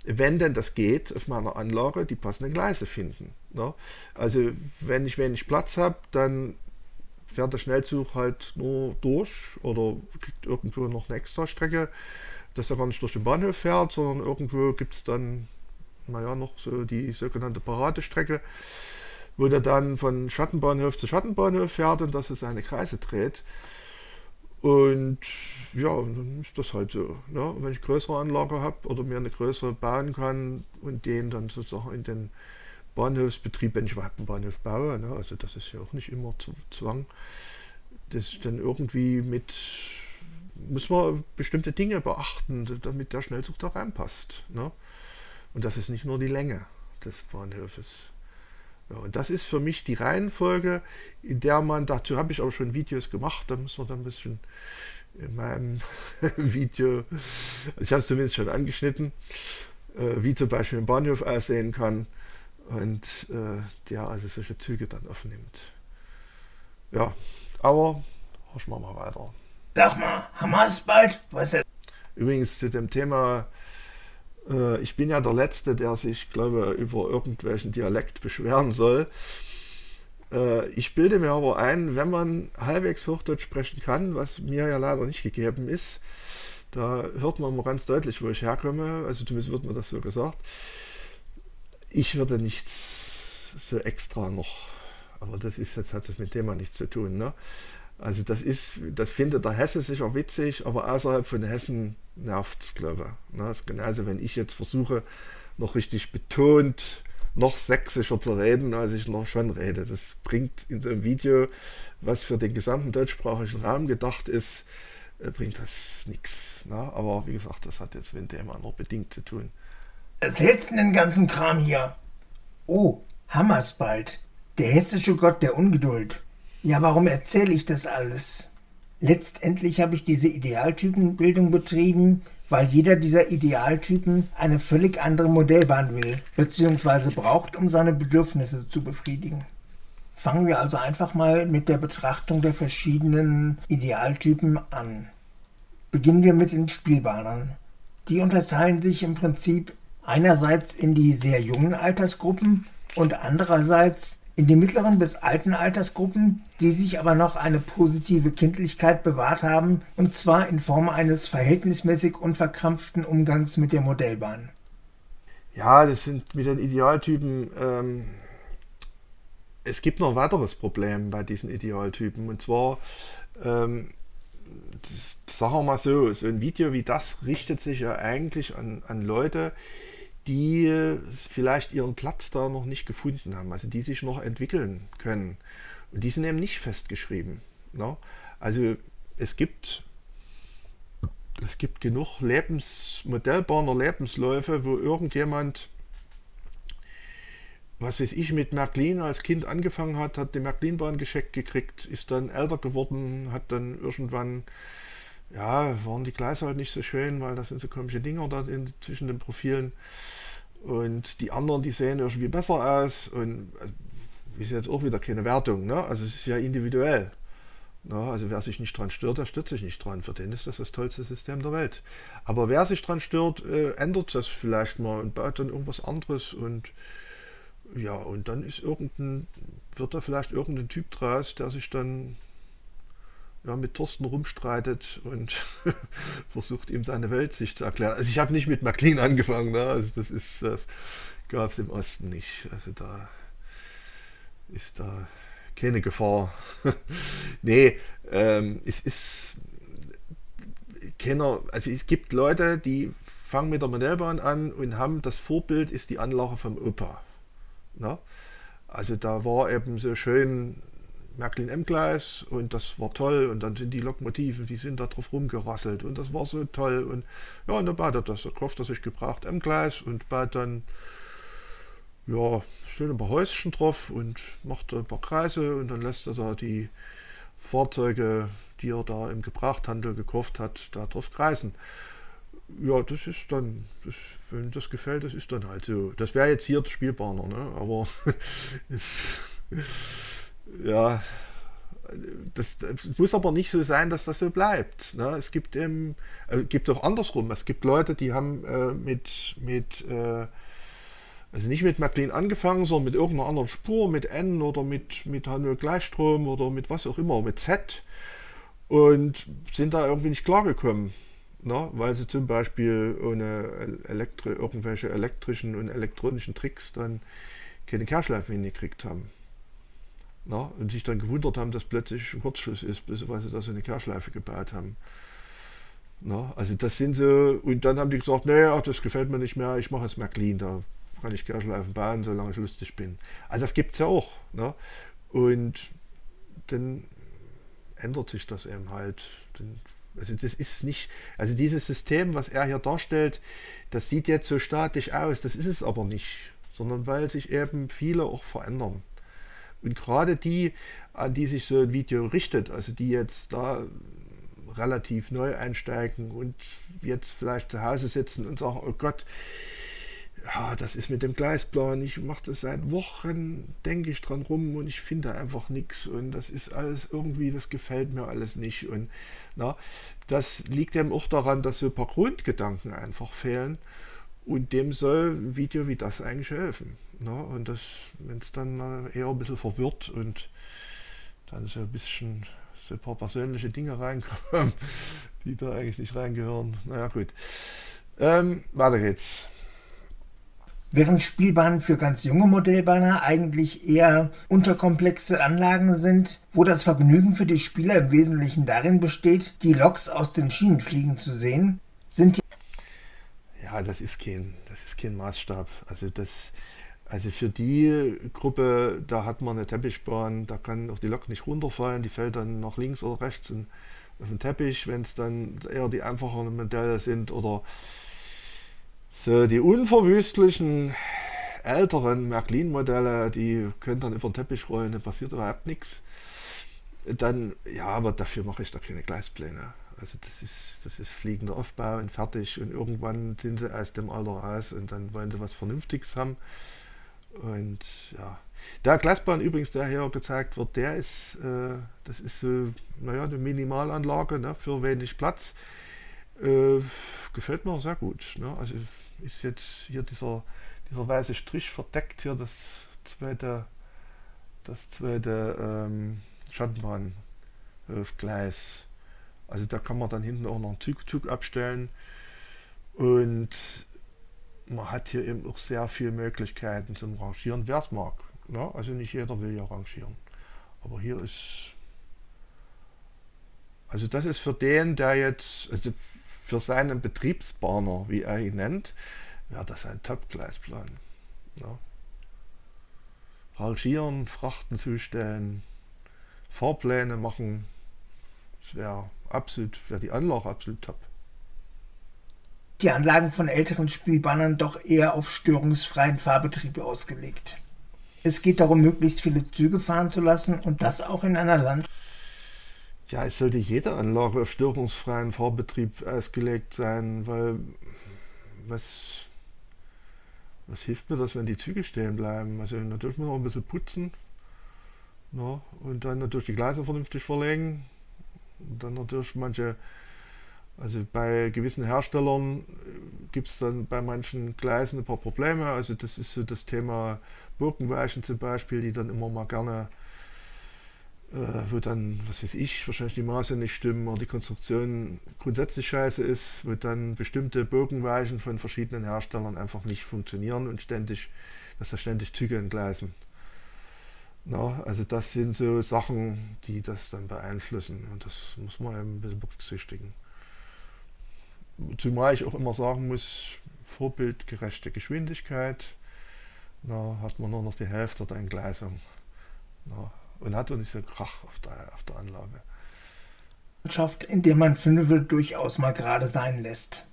Speaker 1: wenn denn das geht, auf meiner Anlage die passenden Gleise finden. Ne? Also wenn ich wenig Platz habe, dann fährt der Schnellzug halt nur durch oder kriegt irgendwo noch eine extra Strecke dass er gar nicht durch den Bahnhof fährt, sondern irgendwo gibt es dann naja, noch so die sogenannte Paradestrecke, wo der dann von Schattenbahnhof zu Schattenbahnhof fährt und dass er seine Kreise dreht. Und ja, dann ist das halt so. Ne? Wenn ich größere Anlage habe oder mir eine größere bauen kann und den dann sozusagen in den Bahnhofsbetrieb, wenn ich überhaupt einen Bahnhof baue, ne? also das ist ja auch nicht immer Zwang, das dann irgendwie mit, muss man bestimmte Dinge beachten, damit der Schnellzug da reinpasst. Ne? Und das ist nicht nur die Länge des Bahnhofes. Ja, und das ist für mich die Reihenfolge, in der man, dazu habe ich auch schon Videos gemacht, da muss man dann ein bisschen in meinem Video, also ich habe es zumindest schon angeschnitten, äh, wie zum Beispiel ein Bahnhof aussehen kann und äh, der also solche Züge dann aufnimmt. Ja, aber horchen wir mal weiter.
Speaker 2: Sag mal, es bald? Was ist
Speaker 1: Übrigens zu dem Thema äh, ich bin ja der Letzte, der sich, glaube über irgendwelchen Dialekt beschweren soll. Äh, ich bilde mir aber ein, wenn man halbwegs Hochdeutsch sprechen kann, was mir ja leider nicht gegeben ist, da hört man mal ganz deutlich, wo ich herkomme, also zumindest wird mir das so gesagt. Ich würde nichts so extra noch, aber das ist jetzt hat das mit dem Thema nichts zu tun. Ne? Also das ist, das findet der Hesse sicher witzig, aber außerhalb von Hessen nervt es, glaube ich. Ne? Das genauso, wenn ich jetzt versuche, noch richtig betont noch sächsischer zu reden, als ich noch schon rede. Das bringt in so einem Video, was für den gesamten deutschsprachigen Raum gedacht ist, äh, bringt das nichts. Ne? Aber wie gesagt, das hat jetzt mit dem nur bedingt zu tun.
Speaker 2: Erzählst du den ganzen Kram hier? Oh, Hammers bald. Der hessische Gott der Ungeduld. Ja, warum erzähle ich das alles? Letztendlich habe ich diese Idealtypenbildung betrieben, weil jeder dieser Idealtypen eine völlig andere Modellbahn will, bzw. braucht, um seine Bedürfnisse zu befriedigen. Fangen wir also einfach mal mit der Betrachtung der verschiedenen Idealtypen an. Beginnen wir mit den Spielbahnern. Die unterteilen sich im Prinzip einerseits in die sehr jungen Altersgruppen und andererseits in die mittleren bis alten Altersgruppen, die sich aber noch eine positive Kindlichkeit bewahrt haben, und zwar in Form eines verhältnismäßig unverkrampften Umgangs mit der Modellbahn.
Speaker 1: Ja, das sind mit den Idealtypen. Ähm, es gibt noch ein weiteres Problem bei diesen Idealtypen, und zwar, ähm, sagen wir mal so, so ein Video wie das richtet sich ja eigentlich an, an Leute, die vielleicht ihren Platz da noch nicht gefunden haben, also die sich noch entwickeln können. Und die sind eben nicht festgeschrieben. Ne? Also es gibt, es gibt genug Lebens, Modellbahner Lebensläufe, wo irgendjemand, was weiß ich, mit Märklin als Kind angefangen hat, hat die Märklinbahn gescheckt gekriegt, ist dann älter geworden, hat dann irgendwann ja, waren die Gleise halt nicht so schön, weil das sind so komische Dinger da in, zwischen den Profilen. Und die anderen, die sehen irgendwie besser aus und also, ist jetzt auch wieder keine Wertung. Ne? Also es ist ja individuell. Ne? Also wer sich nicht dran stört, der stört sich nicht dran. Für den ist das das tollste System der Welt. Aber wer sich dran stört, äh, ändert das vielleicht mal und baut dann irgendwas anderes und ja, und dann ist irgendein, wird da vielleicht irgendein Typ draus, der sich dann ja, mit Thorsten rumstreitet und versucht ihm seine Weltsicht zu erklären. Also ich habe nicht mit McLean angefangen, ne? also das ist das gab es im Osten nicht. Also da ist da keine Gefahr. nee, ähm, es ist keiner, also es gibt Leute, die fangen mit der Modellbahn an und haben das Vorbild ist die Anlage vom Opa. Ne? Also da war eben so schön Märklin-M-Gleis und das war toll und dann sind die Lokomotiven, die sind da drauf rumgerasselt und das war so toll und ja, und dann baut er das, da kauft er sich gebraucht M-Gleis und baut dann ja, schön ein paar Häuschen drauf und macht ein paar Kreise und dann lässt er da die Fahrzeuge, die er da im Gebrauchthandel gekauft hat, da drauf kreisen. Ja, das ist dann, das, wenn das gefällt, das ist dann halt so. Das wäre jetzt hier der Spielbahner, ne? aber es ja, das, das, muss aber nicht so sein, dass das so bleibt. Ne? Es gibt eben, äh, gibt auch andersrum. Es gibt Leute, die haben äh, mit, mit äh, also nicht mit McLean angefangen, sondern mit irgendeiner anderen Spur, mit N oder mit, mit Hannover Gleichstrom oder mit was auch immer, mit Z und sind da irgendwie nicht klargekommen. ne? weil sie zum Beispiel ohne Elektri irgendwelche elektrischen und elektronischen Tricks dann keine Kehrschleifen hingekriegt haben. Ne? Und sich dann gewundert haben, dass plötzlich ein Kurzschluss ist, weil sie da so eine Kehrschleife gebaut haben. Ne? Also das sind so, und dann haben die gesagt, naja, das gefällt mir nicht mehr, ich mache es mehr clean, da kann ich Kehrschleifen bauen, solange ich lustig bin. Also das gibt es ja auch. Ne? Und dann ändert sich das eben halt. Also das ist nicht, also dieses System, was er hier darstellt, das sieht jetzt so statisch aus, das ist es aber nicht, sondern weil sich eben viele auch verändern. Und gerade die, an die sich so ein Video richtet, also die jetzt da relativ neu einsteigen und jetzt vielleicht zu Hause sitzen und sagen, oh Gott, ja, das ist mit dem Gleisplan, ich mache das seit Wochen, denke ich dran rum und ich finde einfach nichts und das ist alles irgendwie, das gefällt mir alles nicht und na, das liegt eben auch daran, dass so ein paar Grundgedanken einfach fehlen und dem soll ein Video wie das eigentlich helfen. Na, und das, wenn es dann eher ein bisschen verwirrt und dann so ein bisschen so ein paar persönliche Dinge reinkommen, die da eigentlich nicht reingehören. Naja gut. Ähm, weiter geht's.
Speaker 2: Während Spielbahnen für ganz junge Modellbahner eigentlich eher unterkomplexe Anlagen sind, wo das Vergnügen für die Spieler im Wesentlichen darin besteht, die Loks aus den Schienen fliegen zu sehen, sind die
Speaker 1: ja, das ist kein, das ist kein Maßstab. Also das, also für die Gruppe, da hat man eine Teppichbahn, da kann auch die Lok nicht runterfallen, die fällt dann nach links oder rechts in, auf den Teppich, wenn es dann eher die einfacheren Modelle sind oder so, die unverwüstlichen älteren Märklin-Modelle, die können dann über den Teppich rollen, da passiert überhaupt nichts. Dann, ja, aber dafür mache ich da keine Gleispläne. Also das ist, das ist fliegender Aufbau und fertig und irgendwann sind sie aus dem Alter raus und dann wollen sie was Vernünftiges haben. Und ja, der Glasbahn übrigens, der hier gezeigt wird, der ist, äh, das ist so, naja, eine Minimalanlage ne, für wenig Platz. Äh, gefällt mir sehr gut. Ne? Also ist jetzt hier dieser, dieser weiße Strich verdeckt hier das zweite, das zweite ähm, Schattenbahngleis. Also da kann man dann hinten auch noch einen Zug, Zug abstellen und man hat hier eben auch sehr viele Möglichkeiten zum Rangieren, wer es mag. Ne? Also nicht jeder will ja rangieren. Aber hier ist, also das ist für den, der jetzt, also für seinen Betriebsbahner, wie er ihn nennt, wäre das ein Top-Gleisplan. Ja. Rangieren, Frachten zustellen, Fahrpläne machen, das wäre absolut, wäre die Anlage absolut top.
Speaker 2: Die Anlagen von älteren Spielbahnen doch eher auf störungsfreien Fahrbetrieb ausgelegt. Es geht darum, möglichst viele Züge fahren zu lassen und das auch in einer Landschaft
Speaker 1: ja, es sollte jede Anlage auf störungsfreien Fahrbetrieb ausgelegt sein, weil was, was hilft mir das, wenn die Züge stehen bleiben? Also natürlich muss man auch ein bisschen putzen ne? und dann natürlich die Gleise vernünftig verlegen. Und dann natürlich manche, also bei gewissen Herstellern gibt es dann bei manchen Gleisen ein paar Probleme. Also das ist so das Thema Birkenweichen zum Beispiel, die dann immer mal gerne äh, wo dann, was weiß ich, wahrscheinlich die Maße nicht stimmen oder die Konstruktion grundsätzlich scheiße ist, wo dann bestimmte Bogenweichen von verschiedenen Herstellern einfach nicht funktionieren und ständig, dass da ständig Züge entgleisen. Na, also das sind so Sachen, die das dann beeinflussen und das muss man ein bisschen berücksichtigen. Zumal ich auch immer sagen muss, vorbildgerechte Geschwindigkeit, da hat man nur noch die Hälfte der Entgleisung. Na, und hat auch nicht so Krach auf der, auf der Anlage.
Speaker 2: In der man Fünfe durchaus mal gerade sein lässt.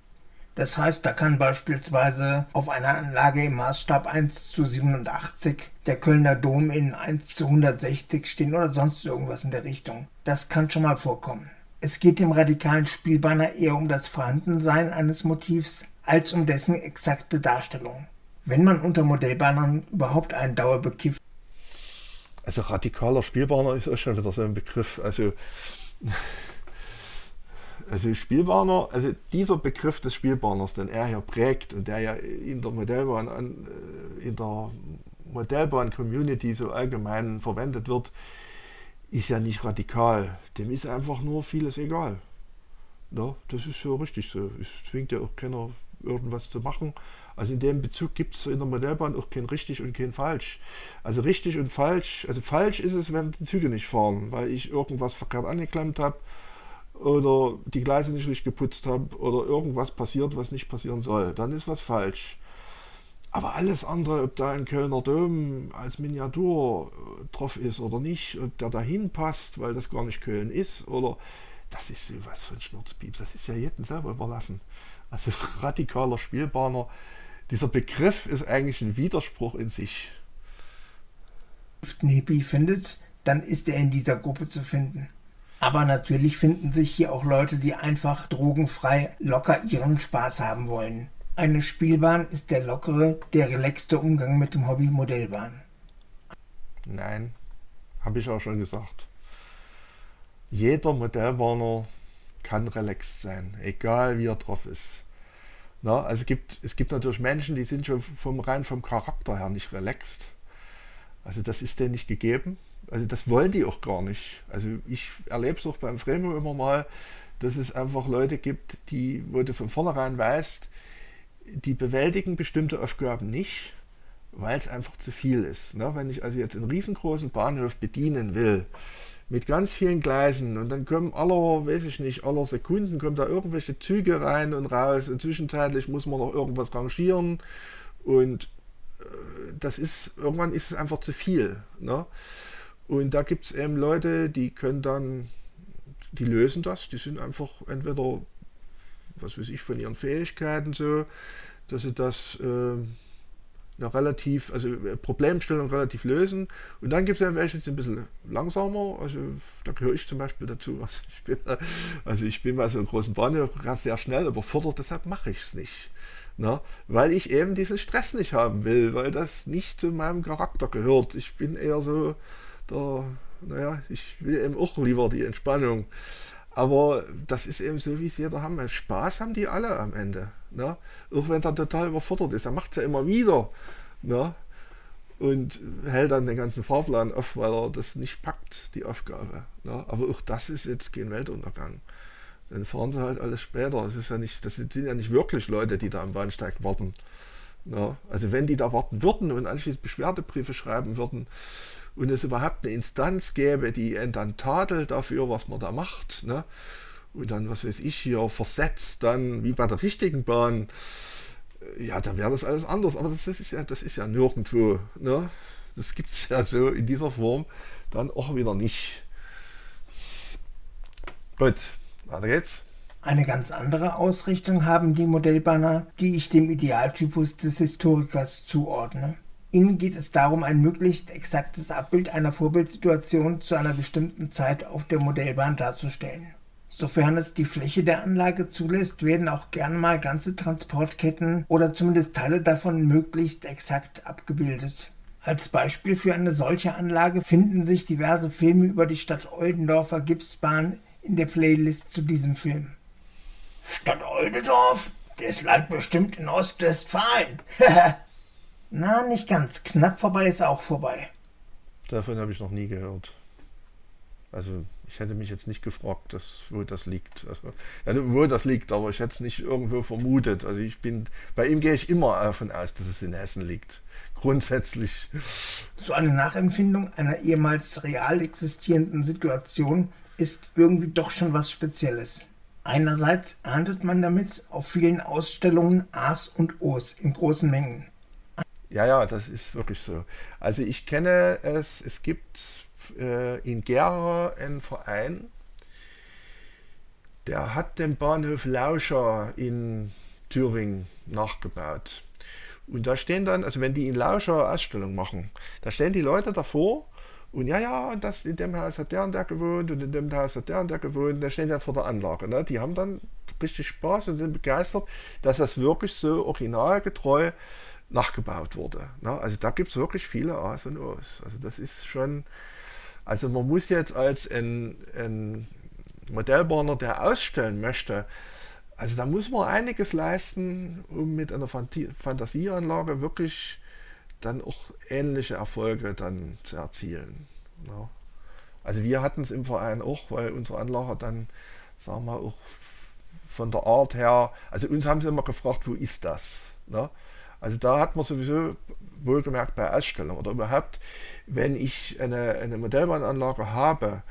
Speaker 2: Das heißt, da kann beispielsweise auf einer Anlage im Maßstab 1 zu 87 der Kölner Dom in 1 zu 160 stehen oder sonst irgendwas in der Richtung. Das kann schon mal vorkommen. Es geht dem radikalen Spielbanner eher um das Vorhandensein eines Motivs als um dessen exakte Darstellung. Wenn man unter Modellbannern überhaupt einen Dauerbekifft
Speaker 1: also radikaler Spielbahner ist auch schon wieder so ein Begriff. Also, also Spielbahner, also dieser Begriff des Spielbahners, den er hier prägt und der ja in der Modellbahn, äh, in der Modellbahn-Community so allgemein verwendet wird, ist ja nicht radikal. Dem ist einfach nur vieles egal. Ja, das ist ja richtig so. Es zwingt ja auch keiner, irgendwas zu machen. Also in dem Bezug gibt es in der Modellbahn auch kein richtig und kein falsch. Also richtig und falsch, also falsch ist es, wenn die Züge nicht fahren, weil ich irgendwas verkehrt angeklemmt habe oder die Gleise nicht richtig geputzt habe oder irgendwas passiert, was nicht passieren soll. Dann ist was falsch. Aber alles andere, ob da ein Kölner Dom als Miniatur äh, drauf ist oder nicht, ob der dahin passt, weil das gar nicht Köln ist, oder das ist sowas von Schnurzpieps. Das ist ja jedem selber überlassen. Also radikaler Spielbahner dieser Begriff ist eigentlich ein Widerspruch in sich.
Speaker 2: Wenn Hippie findet, dann ist er in dieser Gruppe zu finden. Aber natürlich finden sich hier auch Leute, die einfach drogenfrei locker ihren Spaß haben wollen. Eine Spielbahn ist der lockere, der relaxte Umgang mit dem Hobby Modellbahn.
Speaker 1: Nein, habe ich auch schon gesagt. Jeder Modellbahner kann relaxed sein, egal wie er drauf ist. Na, also es gibt, es gibt natürlich Menschen, die sind schon vom, rein vom Charakter her nicht relaxed. Also das ist denen nicht gegeben. Also das wollen die auch gar nicht. Also ich erlebe es auch beim Fremo immer mal, dass es einfach Leute gibt, die, wo du von vornherein weißt, die bewältigen bestimmte Aufgaben nicht, weil es einfach zu viel ist. Ne? Wenn ich also jetzt einen riesengroßen Bahnhof bedienen will, mit ganz vielen Gleisen und dann kommen aller, weiß ich nicht, aller Sekunden kommen da irgendwelche Züge rein und raus und zwischenzeitlich muss man noch irgendwas rangieren und äh, das ist, irgendwann ist es einfach zu viel. Ne? Und da gibt es eben Leute, die können dann, die lösen das, die sind einfach entweder, was weiß ich, von ihren Fähigkeiten so, dass sie das äh, relativ, also äh, Problemstellung relativ lösen. Und dann gibt es ja welche, die sind ein bisschen langsamer. Also da gehöre ich zum Beispiel dazu. Also ich bin, also ich bin bei so einem großen Bahnhof sehr schnell überfordert, deshalb mache ich es nicht. Na, weil ich eben diesen Stress nicht haben will, weil das nicht zu meinem Charakter gehört. Ich bin eher so, der, naja, ich will eben auch lieber die Entspannung. Aber das ist eben so, wie es jeder haben. Spaß haben die alle am Ende. Ne? Auch wenn er total überfordert ist. Er macht es ja immer wieder. Ne? Und hält dann den ganzen Fahrplan auf, weil er das nicht packt, die Aufgabe. Ne? Aber auch das ist jetzt kein Weltuntergang. Dann fahren sie halt alles später. Das, ist ja nicht, das sind ja nicht wirklich Leute, die da am Bahnsteig warten. Ne? Also wenn die da warten würden und anschließend Beschwerdebriefe schreiben würden, und es überhaupt eine Instanz gäbe, die einen dann tadelt dafür, was man da macht, ne? und dann, was weiß ich, hier versetzt, dann wie bei der richtigen Bahn, ja, dann wäre das alles anders. Aber das, das, ist, ja, das ist ja nirgendwo. Ne? Das gibt es ja so in dieser Form dann auch wieder nicht. Gut, weiter geht's.
Speaker 2: Eine ganz andere Ausrichtung haben die Modellbanner, die ich dem Idealtypus des Historikers zuordne. Ihnen geht es darum, ein möglichst exaktes Abbild einer Vorbildsituation zu einer bestimmten Zeit auf der Modellbahn darzustellen. Sofern es die Fläche der Anlage zulässt, werden auch gern mal ganze Transportketten oder zumindest Teile davon möglichst exakt abgebildet. Als Beispiel für eine solche Anlage finden sich diverse Filme über die Stadt Oldendorfer Gipsbahn in der Playlist zu diesem Film. Stadt Oldendorf? Das lag bestimmt in Ostwestfalen. Na, nicht ganz. Knapp vorbei ist auch vorbei.
Speaker 1: Davon habe ich noch nie gehört. Also ich hätte mich jetzt nicht gefragt, dass, wo das liegt. Also, wo das liegt, aber ich hätte es nicht irgendwo vermutet. Also ich bin, bei ihm gehe ich immer davon aus, dass es in Hessen liegt. Grundsätzlich.
Speaker 2: So eine Nachempfindung einer ehemals real existierenden Situation ist irgendwie doch schon was Spezielles. Einerseits erntet man damit auf vielen Ausstellungen A's und O's in großen Mengen.
Speaker 1: Ja, ja, das ist wirklich so. Also ich kenne es, es gibt äh, in Gera einen Verein, der hat den Bahnhof Lauscher in Thüringen nachgebaut. Und da stehen dann, also wenn die in Lauscher Ausstellung machen, da stehen die Leute davor und ja, ja, und das, in dem Haus hat der und der gewohnt und in dem Haus hat der und der gewohnt, da stehen ja vor der Anlage. Ne? Die haben dann richtig Spaß und sind begeistert, dass das wirklich so originalgetreu nachgebaut wurde. Ne? Also da gibt es wirklich viele A's und O's. Also das ist schon, also man muss jetzt als ein, ein Modellbahner, der ausstellen möchte, also da muss man einiges leisten, um mit einer Fantasieanlage wirklich dann auch ähnliche Erfolge dann zu erzielen. Ja. Ne? Also wir hatten es im Verein auch, weil unsere Anlage dann, sagen wir auch von der Art her, also uns haben sie immer gefragt, wo ist das? Ne? Also da hat man sowieso wohlgemerkt bei Ausstellungen oder überhaupt, wenn ich eine, eine Modellbahnanlage habe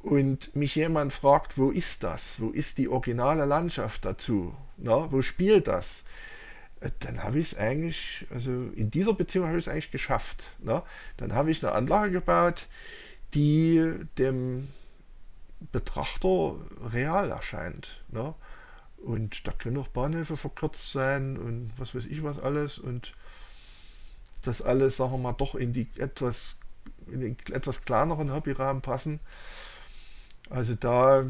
Speaker 1: und mich jemand fragt, wo ist das? Wo ist die originale Landschaft dazu? Na, wo spielt das? Äh, dann habe ich es eigentlich, also in dieser Beziehung habe ich es eigentlich geschafft. Na? Dann habe ich eine Anlage gebaut, die dem Betrachter real erscheint. Ne? Und da können auch Bahnhöfe verkürzt sein und was weiß ich was alles. Und das alles, sagen wir mal, doch in die etwas, in den etwas kleineren Hobbyrahmen passen. Also da,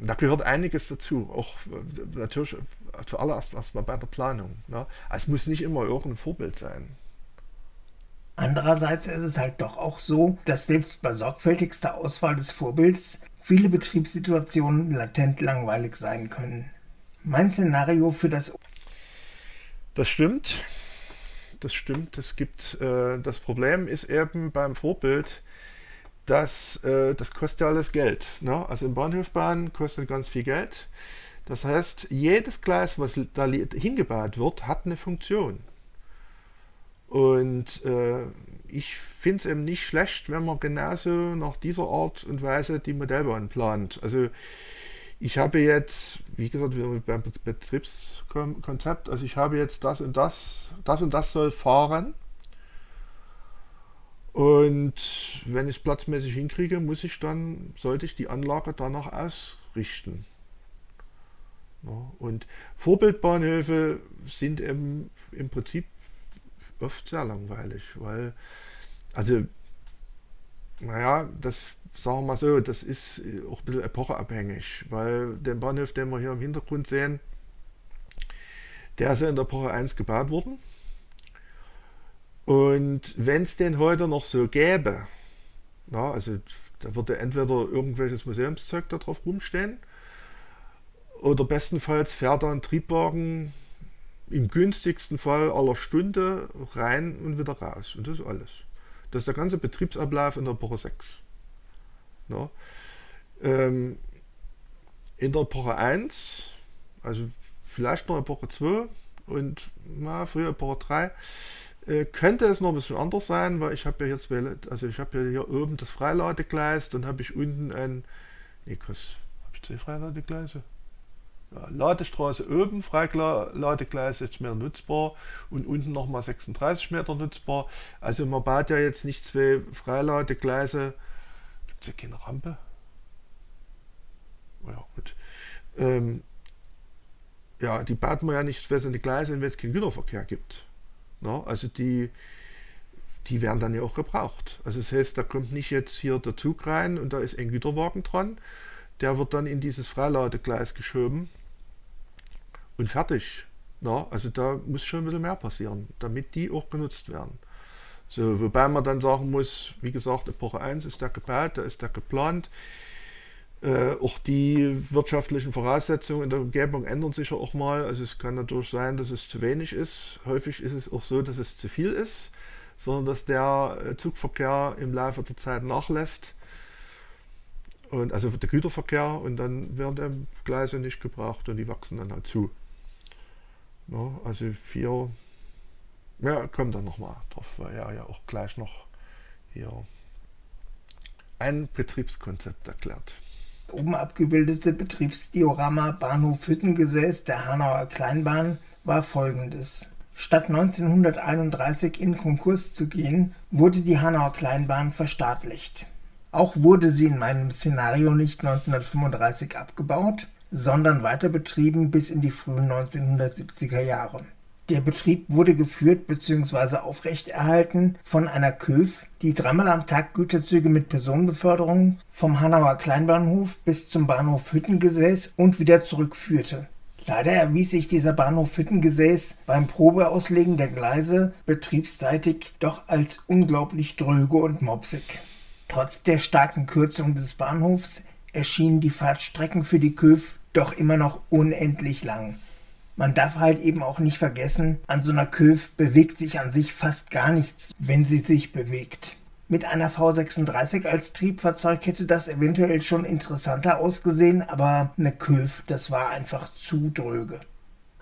Speaker 1: da gehört einiges dazu. Auch äh, natürlich zuallererst erstmal bei der Planung. Ne? Also es muss nicht immer irgendein Vorbild sein.
Speaker 2: Andererseits ist es halt doch auch so, dass selbst bei sorgfältigster Auswahl des Vorbilds viele Betriebssituationen latent langweilig sein können. Mein Szenario für das
Speaker 1: Das stimmt. Das stimmt. Es gibt äh, das Problem ist eben beim Vorbild, dass äh, das kostet ja alles Geld. Ne? Also im Bahnhofbahn kostet ganz viel Geld. Das heißt, jedes Gleis, was da hingebaut wird, hat eine Funktion. Und äh, ich finde es eben nicht schlecht, wenn man genauso nach dieser Art und Weise die Modellbahn plant. Also ich habe jetzt, wie gesagt, beim Betriebskonzept, also ich habe jetzt das und das, das und das soll fahren. Und wenn ich es platzmäßig hinkriege, muss ich dann, sollte ich die Anlage danach ausrichten. Und Vorbildbahnhöfe sind eben im Prinzip oft sehr langweilig, weil, also, naja, das sagen wir mal so, das ist auch ein bisschen epocheabhängig, weil den Bahnhof, den wir hier im Hintergrund sehen, der ist ja in der Epoche 1 gebaut worden. Und wenn es den heute noch so gäbe, na, also da würde entweder irgendwelches Museumszeug da drauf rumstehen, oder bestenfalls fährt da ein Triebwagen im günstigsten Fall aller Stunde rein und wieder raus. Und das ist alles. Das ist der ganze Betriebsablauf in der Epoche 6. Ja. Ähm, in der Epoche 1, also vielleicht noch Epoche 2 und na, früher Epoche 3, äh, könnte es noch ein bisschen anders sein, weil ich habe ja jetzt, also ich habe ja hier oben das Freiladegleis, dann habe ich unten ein, nee, was, habe ich zwei Freiladegleise? Ladestraße oben, Freiladegleis 60 Meter nutzbar und unten nochmal 36 Meter nutzbar. Also man baut ja jetzt nicht zwei Freiladegleise. Gibt es keine Rampe? Ja, gut. Ähm, ja, die baut man ja nicht für die Gleise, wenn es keinen Güterverkehr gibt. Na, also die, die werden dann ja auch gebraucht. Also das heißt, da kommt nicht jetzt hier der Zug rein und da ist ein Güterwagen dran. Der wird dann in dieses Freiladegleis geschoben und fertig. Na, also da muss schon ein bisschen mehr passieren, damit die auch genutzt werden. So, wobei man dann sagen muss, wie gesagt, Epoche 1 ist der gebaut, da ist der geplant. Äh, auch die wirtschaftlichen Voraussetzungen in der Umgebung ändern sich ja auch mal. Also es kann natürlich sein, dass es zu wenig ist. Häufig ist es auch so, dass es zu viel ist, sondern dass der äh, Zugverkehr im Laufe der Zeit nachlässt. Und also der Güterverkehr und dann werden die Gleise nicht gebraucht und die wachsen dann halt zu. No, also vier, ja, kommt dann nochmal drauf, weil er ja auch gleich noch hier ein Betriebskonzept erklärt.
Speaker 2: Oben abgebildete Betriebsdiorama Bahnhof Hüttengesäß der Hanauer Kleinbahn war folgendes. Statt 1931 in Konkurs zu gehen, wurde die Hanauer Kleinbahn verstaatlicht. Auch wurde sie in meinem Szenario nicht 1935 abgebaut, sondern weiter betrieben bis in die frühen 1970er Jahre. Der Betrieb wurde geführt bzw. aufrechterhalten von einer Köf, die dreimal am Tag Güterzüge mit Personenbeförderung vom Hanauer Kleinbahnhof bis zum Bahnhof Hüttengesäß und wieder zurückführte. Leider erwies sich dieser Bahnhof Hüttengesäß beim Probeauslegen der Gleise betriebsseitig doch als unglaublich dröge und mopsig. Trotz der starken Kürzung des Bahnhofs erschienen die Fahrtstrecken für die Köf doch immer noch unendlich lang. Man darf halt eben auch nicht vergessen, an so einer Köf bewegt sich an sich fast gar nichts, wenn sie sich bewegt. Mit einer V36 als Triebfahrzeug hätte das eventuell schon interessanter ausgesehen, aber eine Köf, das war einfach zu dröge.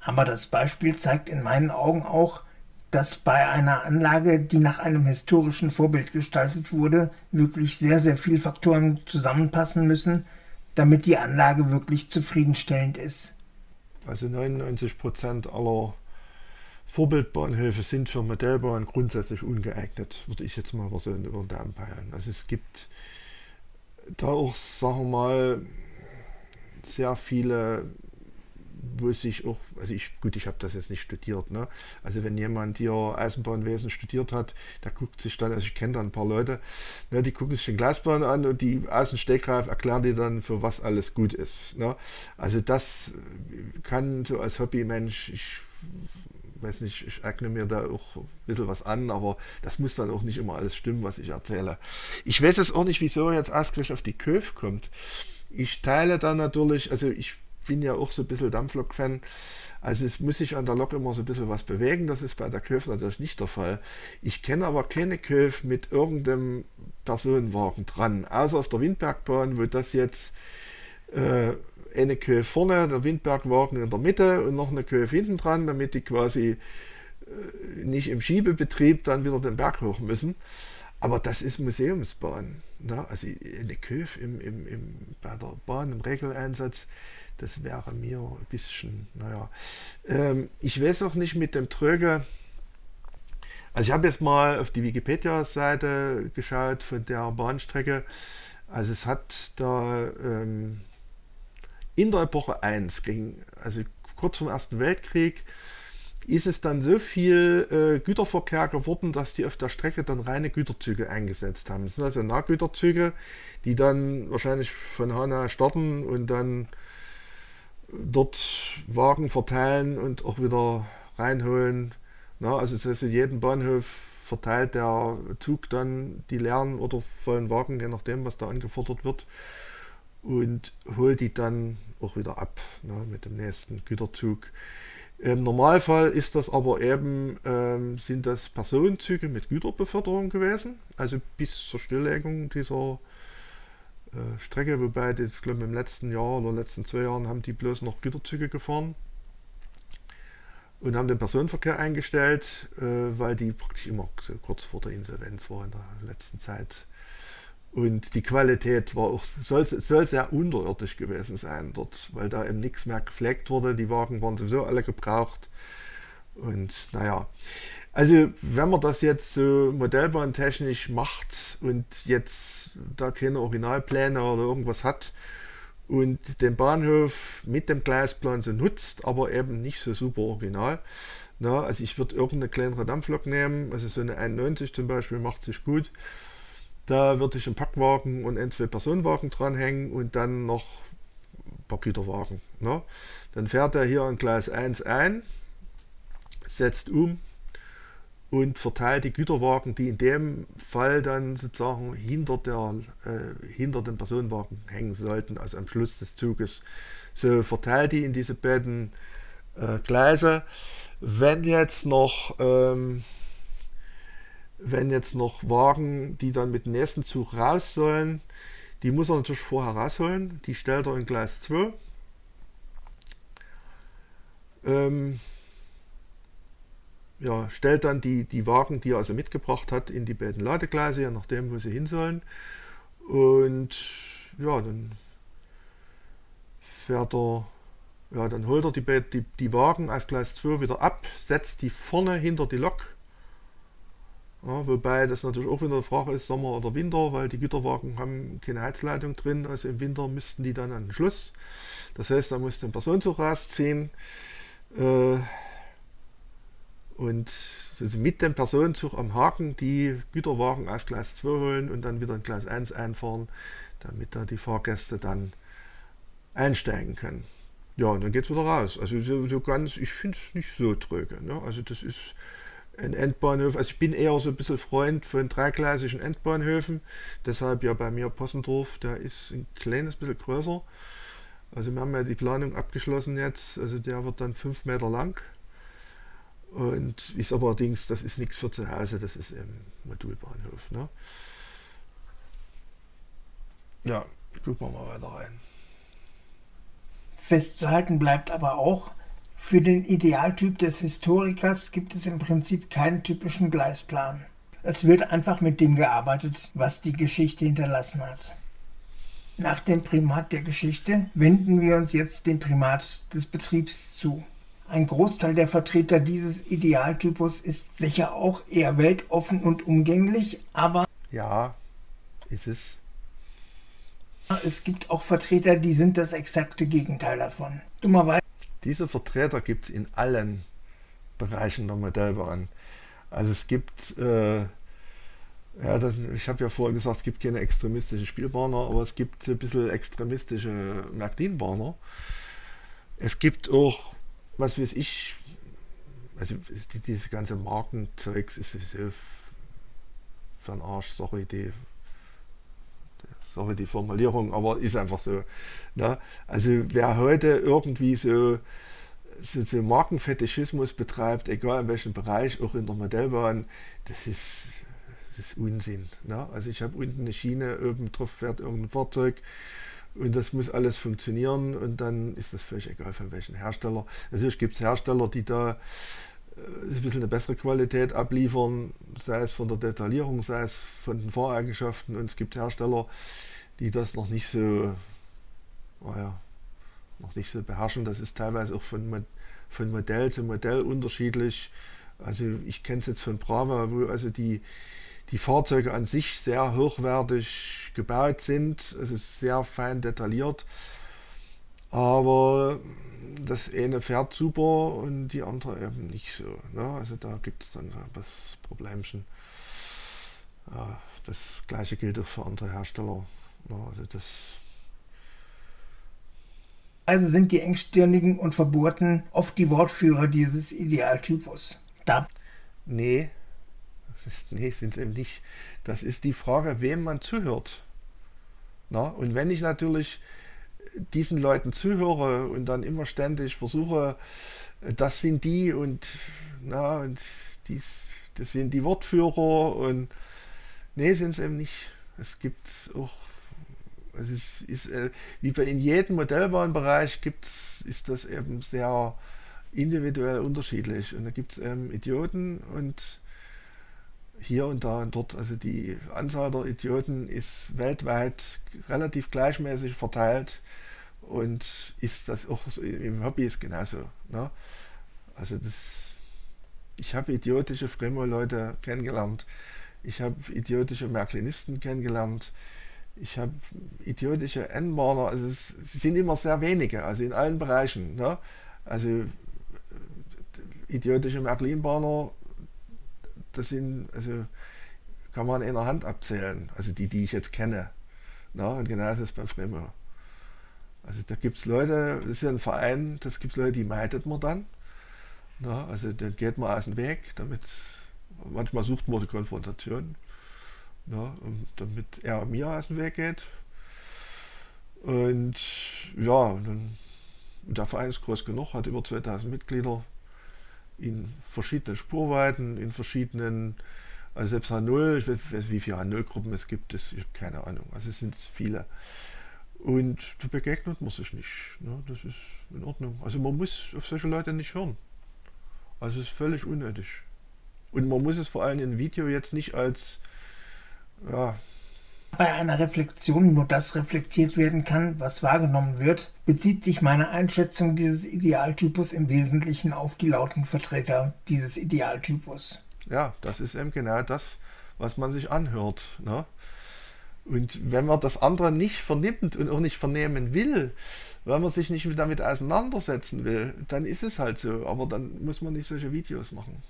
Speaker 2: Aber das Beispiel zeigt in meinen Augen auch, dass bei einer Anlage, die nach einem historischen Vorbild gestaltet wurde, wirklich sehr, sehr viele Faktoren zusammenpassen müssen, damit die Anlage wirklich zufriedenstellend ist.
Speaker 1: Also 99 Prozent aller Vorbildbahnhöfe sind für Modellbahnen grundsätzlich ungeeignet, würde ich jetzt mal so über den Daumen peilen. Also es gibt da auch, sagen wir mal, sehr viele, wo sich auch, also ich, gut, ich habe das jetzt nicht studiert, ne? Also wenn jemand hier Eisenbahnwesen studiert hat, der guckt sich dann, also ich kenne da ein paar Leute, ne, die gucken sich den Gleisbahn an und die aus dem Stegreif erklären die dann, für was alles gut ist. Ne? Also das kann so als Hobbymensch, ich weiß nicht, ich eigne mir da auch ein bisschen was an, aber das muss dann auch nicht immer alles stimmen, was ich erzähle. Ich weiß jetzt auch nicht, wieso jetzt ausgerechnet auf die Köf kommt. Ich teile da natürlich, also ich bin ja auch so ein bisschen Dampflok-Fan, also es muss sich an der Lok immer so ein bisschen was bewegen, das ist bei der Köf natürlich nicht der Fall. Ich kenne aber keine Köf mit irgendeinem Personenwagen dran, außer auf der Windbergbahn, wo das jetzt äh, eine Köhe vorne, der Windbergwagen in der Mitte und noch eine Köhe hinten dran, damit die quasi äh, nicht im Schiebebetrieb dann wieder den Berg hoch müssen. Aber das ist Museumsbahn. Ne? Also eine Köf im, im, im, bei der Bahn im Regeleinsatz, das wäre mir ein bisschen, naja. Ähm, ich weiß auch nicht mit dem Tröge. Also ich habe jetzt mal auf die Wikipedia-Seite geschaut von der Bahnstrecke. Also es hat da ähm, in der Epoche 1, gegen, also kurz vom Ersten Weltkrieg, ist es dann so viel äh, Güterverkehr geworden, dass die auf der Strecke dann reine Güterzüge eingesetzt haben. Das sind also Nahgüterzüge, die dann wahrscheinlich von Hanau starten und dann dort Wagen verteilen und auch wieder reinholen. Na, also das heißt, in jedem Bahnhof verteilt der Zug dann die leeren oder vollen Wagen, je nachdem, was da angefordert wird und hole die dann auch wieder ab ne, mit dem nächsten Güterzug. Im Normalfall ist das aber eben, ähm, sind das Personenzüge mit Güterbeförderung gewesen, also bis zur Stilllegung dieser äh, Strecke, wobei die, ich glaube im letzten Jahr oder letzten zwei Jahren haben die bloß noch Güterzüge gefahren und haben den Personenverkehr eingestellt, äh, weil die praktisch immer so kurz vor der Insolvenz war in der letzten Zeit und die Qualität war auch, soll, soll sehr unterirdisch gewesen sein dort, weil da eben nichts mehr gepflegt wurde. Die Wagen waren sowieso alle gebraucht. Und naja, also wenn man das jetzt so modellbahntechnisch macht und jetzt da keine Originalpläne oder irgendwas hat und den Bahnhof mit dem Gleisplan so nutzt, aber eben nicht so super original. Na, also ich würde irgendeine kleinere Dampflok nehmen, also so eine 91 zum Beispiel macht sich gut da würde ich einen Packwagen und ein, zwei Personenwagen dranhängen und dann noch ein paar Güterwagen. Ne? Dann fährt er hier in Gleis 1 ein, setzt um und verteilt die Güterwagen, die in dem Fall dann sozusagen hinter, der, äh, hinter den Personenwagen hängen sollten, also am Schluss des Zuges. So verteilt die in diese beiden äh, Gleise. Wenn jetzt noch ähm, wenn jetzt noch Wagen, die dann mit dem nächsten Zug raus sollen, die muss er natürlich vorher rausholen. Die stellt er in Gleis 2. Ähm, ja, stellt dann die, die Wagen, die er also mitgebracht hat, in die beiden Ladegleise, je nachdem, wo sie hin sollen. Und ja, dann fährt er, ja, dann holt er die, die, die Wagen aus Gleis 2 wieder ab, setzt die vorne hinter die Lok ja, wobei das natürlich auch wieder eine Frage ist, Sommer oder Winter, weil die Güterwagen haben keine Heizleitung drin. Also im Winter müssten die dann an den Schluss. Das heißt, da muss den Personenzug rausziehen äh, und also mit dem Personenzug am Haken die Güterwagen aus Gleis 2 holen und dann wieder in Gleis 1 einfahren, damit da die Fahrgäste dann einsteigen können. Ja, und dann geht es wieder raus. Also so, so ganz, ich finde es nicht so tröge. Ne? Also das ist ein Endbahnhof. Also ich bin eher so ein bisschen Freund von dreigleisigen Endbahnhöfen. Deshalb ja bei mir Possendorf, der ist ein kleines bisschen größer. Also wir haben ja die Planung abgeschlossen jetzt. Also der wird dann fünf Meter lang. Und ist aber allerdings, das ist nichts für zu Hause, das ist ein Modulbahnhof. Ne? Ja, gucken wir mal weiter rein.
Speaker 2: Festzuhalten bleibt aber auch, für den Idealtyp des Historikers gibt es im Prinzip keinen typischen Gleisplan. Es wird einfach mit dem gearbeitet, was die Geschichte hinterlassen hat. Nach dem Primat der Geschichte wenden wir uns jetzt dem Primat des Betriebs zu. Ein Großteil der Vertreter dieses Idealtypus ist sicher auch eher weltoffen und umgänglich, aber
Speaker 1: ja, ist es.
Speaker 2: Es gibt auch Vertreter, die sind das exakte Gegenteil davon. Dummerweise.
Speaker 1: Diese Vertreter gibt es in allen Bereichen der Modellbahn. Also es gibt, äh, ja, das, ich habe ja vorher gesagt, es gibt keine extremistischen Spielbahner, aber es gibt ein bisschen extremistische Märklin-Bahner. Es gibt auch was weiß ich, also die, diese ganze Markenzeugs ist so für den Arsch, sorry, die, sorry die Formulierung, aber ist einfach so. Ne? Also wer heute irgendwie so, so, so Markenfetischismus betreibt, egal in welchem Bereich, auch in der Modellbahn, das ist, das ist Unsinn. Ne? Also ich habe unten eine Schiene, oben drauf fährt irgendein Fahrzeug und das muss alles funktionieren und dann ist das völlig egal von welchem Hersteller. Natürlich gibt es Hersteller, die da äh, ein bisschen eine bessere Qualität abliefern, sei es von der Detaillierung, sei es von den Fahreigenschaften und es gibt Hersteller, die das noch nicht so, naja, noch nicht so beherrschen. Das ist teilweise auch von, von Modell zu Modell unterschiedlich. Also ich kenne es jetzt von Brava, wo also die, die Fahrzeuge an sich sehr hochwertig gebaut sind, es ist sehr fein detailliert, aber das eine fährt super und die andere eben nicht so. Ne? Also da gibt es dann das Problemchen. Das gleiche gilt auch für andere Hersteller. Ne? Also das
Speaker 2: also sind die engstirnigen und verbohrten oft die Wortführer dieses Idealtypus. Da
Speaker 1: nee, nee, sind es eben nicht. Das ist die Frage, wem man zuhört. Na? Und wenn ich natürlich diesen Leuten zuhöre und dann immer ständig versuche, das sind die und, na, und dies, das sind die Wortführer und nee, sind es eben nicht. Es gibt auch, es ist, ist äh, wie bei in jedem Modellbahnbereich gibt's, ist das eben sehr individuell unterschiedlich. Und da gibt es eben Idioten und hier und da und dort. Also die Anzahl der Idioten ist weltweit relativ gleichmäßig verteilt und ist das auch im Hobby ist genauso. Ne? Also das, ich habe idiotische Fremo-Leute kennengelernt, ich habe idiotische Märklinisten kennengelernt, ich habe idiotische N-Bahner, also es sind immer sehr wenige, also in allen Bereichen. Ne? Also äh, idiotische Märklin-Bahner das sind, also kann man in der Hand abzählen, also die, die ich jetzt kenne. Na, und genau ist beim Fremo. Also da gibt es Leute, das ist ja ein Verein, das gibt es Leute, die meidet man dann. Na, also dann geht man aus dem Weg, damit manchmal sucht man die Konfrontation, na, damit er mir aus dem Weg geht. Und ja, dann, der Verein ist groß genug, hat über 2000 Mitglieder in verschiedenen Spurweiten, in verschiedenen, also selbst H0, ich weiß wie viele H0-Gruppen es gibt, das, ich habe keine Ahnung, also es sind viele. Und da begegnet man sich nicht. Ne? Das ist in Ordnung. Also man muss auf solche Leute nicht hören. Also es ist völlig unnötig. Und man muss es vor allem in Video jetzt nicht als ja,
Speaker 2: bei einer Reflexion nur das reflektiert werden kann, was wahrgenommen wird, bezieht sich meine Einschätzung dieses Idealtypus im Wesentlichen auf die lauten Vertreter dieses Idealtypus.
Speaker 1: Ja, das ist eben genau das, was man sich anhört. Ne? Und wenn man das andere nicht vernimmt und auch nicht vernehmen will, weil man sich nicht damit auseinandersetzen will, dann ist es halt so. Aber dann muss man nicht solche Videos machen.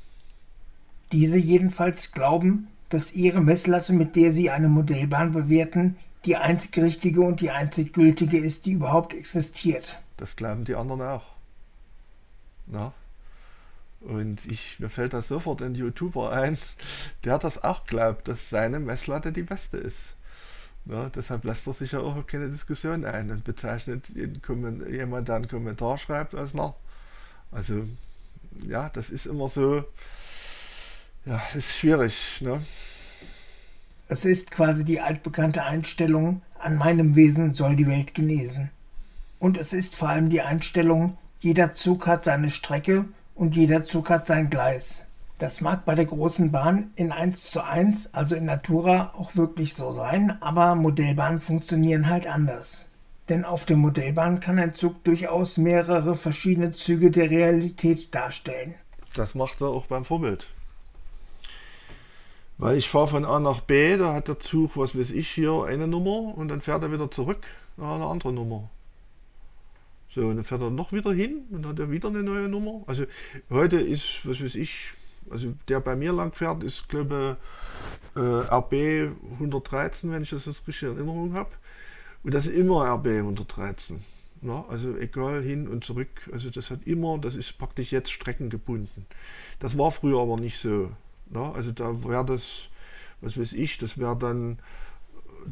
Speaker 2: Diese jedenfalls glauben, dass ihre Messlatte, mit der sie eine Modellbahn bewerten, die einzig richtige und die einzig gültige ist, die überhaupt existiert.
Speaker 1: Das glauben die anderen auch. Na? Und ich, mir fällt da sofort ein YouTuber ein, der das auch glaubt, dass seine Messlatte die beste ist. Ja, deshalb lässt er sich ja auch keine Diskussion ein und bezeichnet jemand, der einen Kommentar schreibt, als nach. Also, ja, das ist immer so, ja, es ist schwierig. Ne?
Speaker 2: Es ist quasi die altbekannte Einstellung, an meinem Wesen soll die Welt genesen. Und es ist vor allem die Einstellung, jeder Zug hat seine Strecke und jeder Zug hat sein Gleis. Das mag bei der großen Bahn in 1 zu 1, also in Natura, auch wirklich so sein, aber Modellbahnen funktionieren halt anders. Denn auf der Modellbahn kann ein Zug durchaus mehrere verschiedene Züge der Realität darstellen.
Speaker 1: Das macht er auch beim Vorbild. Weil ich fahre von A nach B, da hat der Zug, was weiß ich, hier eine Nummer und dann fährt er wieder zurück, da eine andere Nummer. So, und dann fährt er noch wieder hin und hat er wieder eine neue Nummer. Also heute ist, was weiß ich, also der bei mir lang fährt, ist glaube äh, RB 113, wenn ich das jetzt richtig in Erinnerung habe. Und das ist immer RB 113. Ja, also egal hin und zurück. Also das hat immer, das ist praktisch jetzt streckengebunden. Das war früher aber nicht so. Ja, also da wäre das, was weiß ich, das wäre dann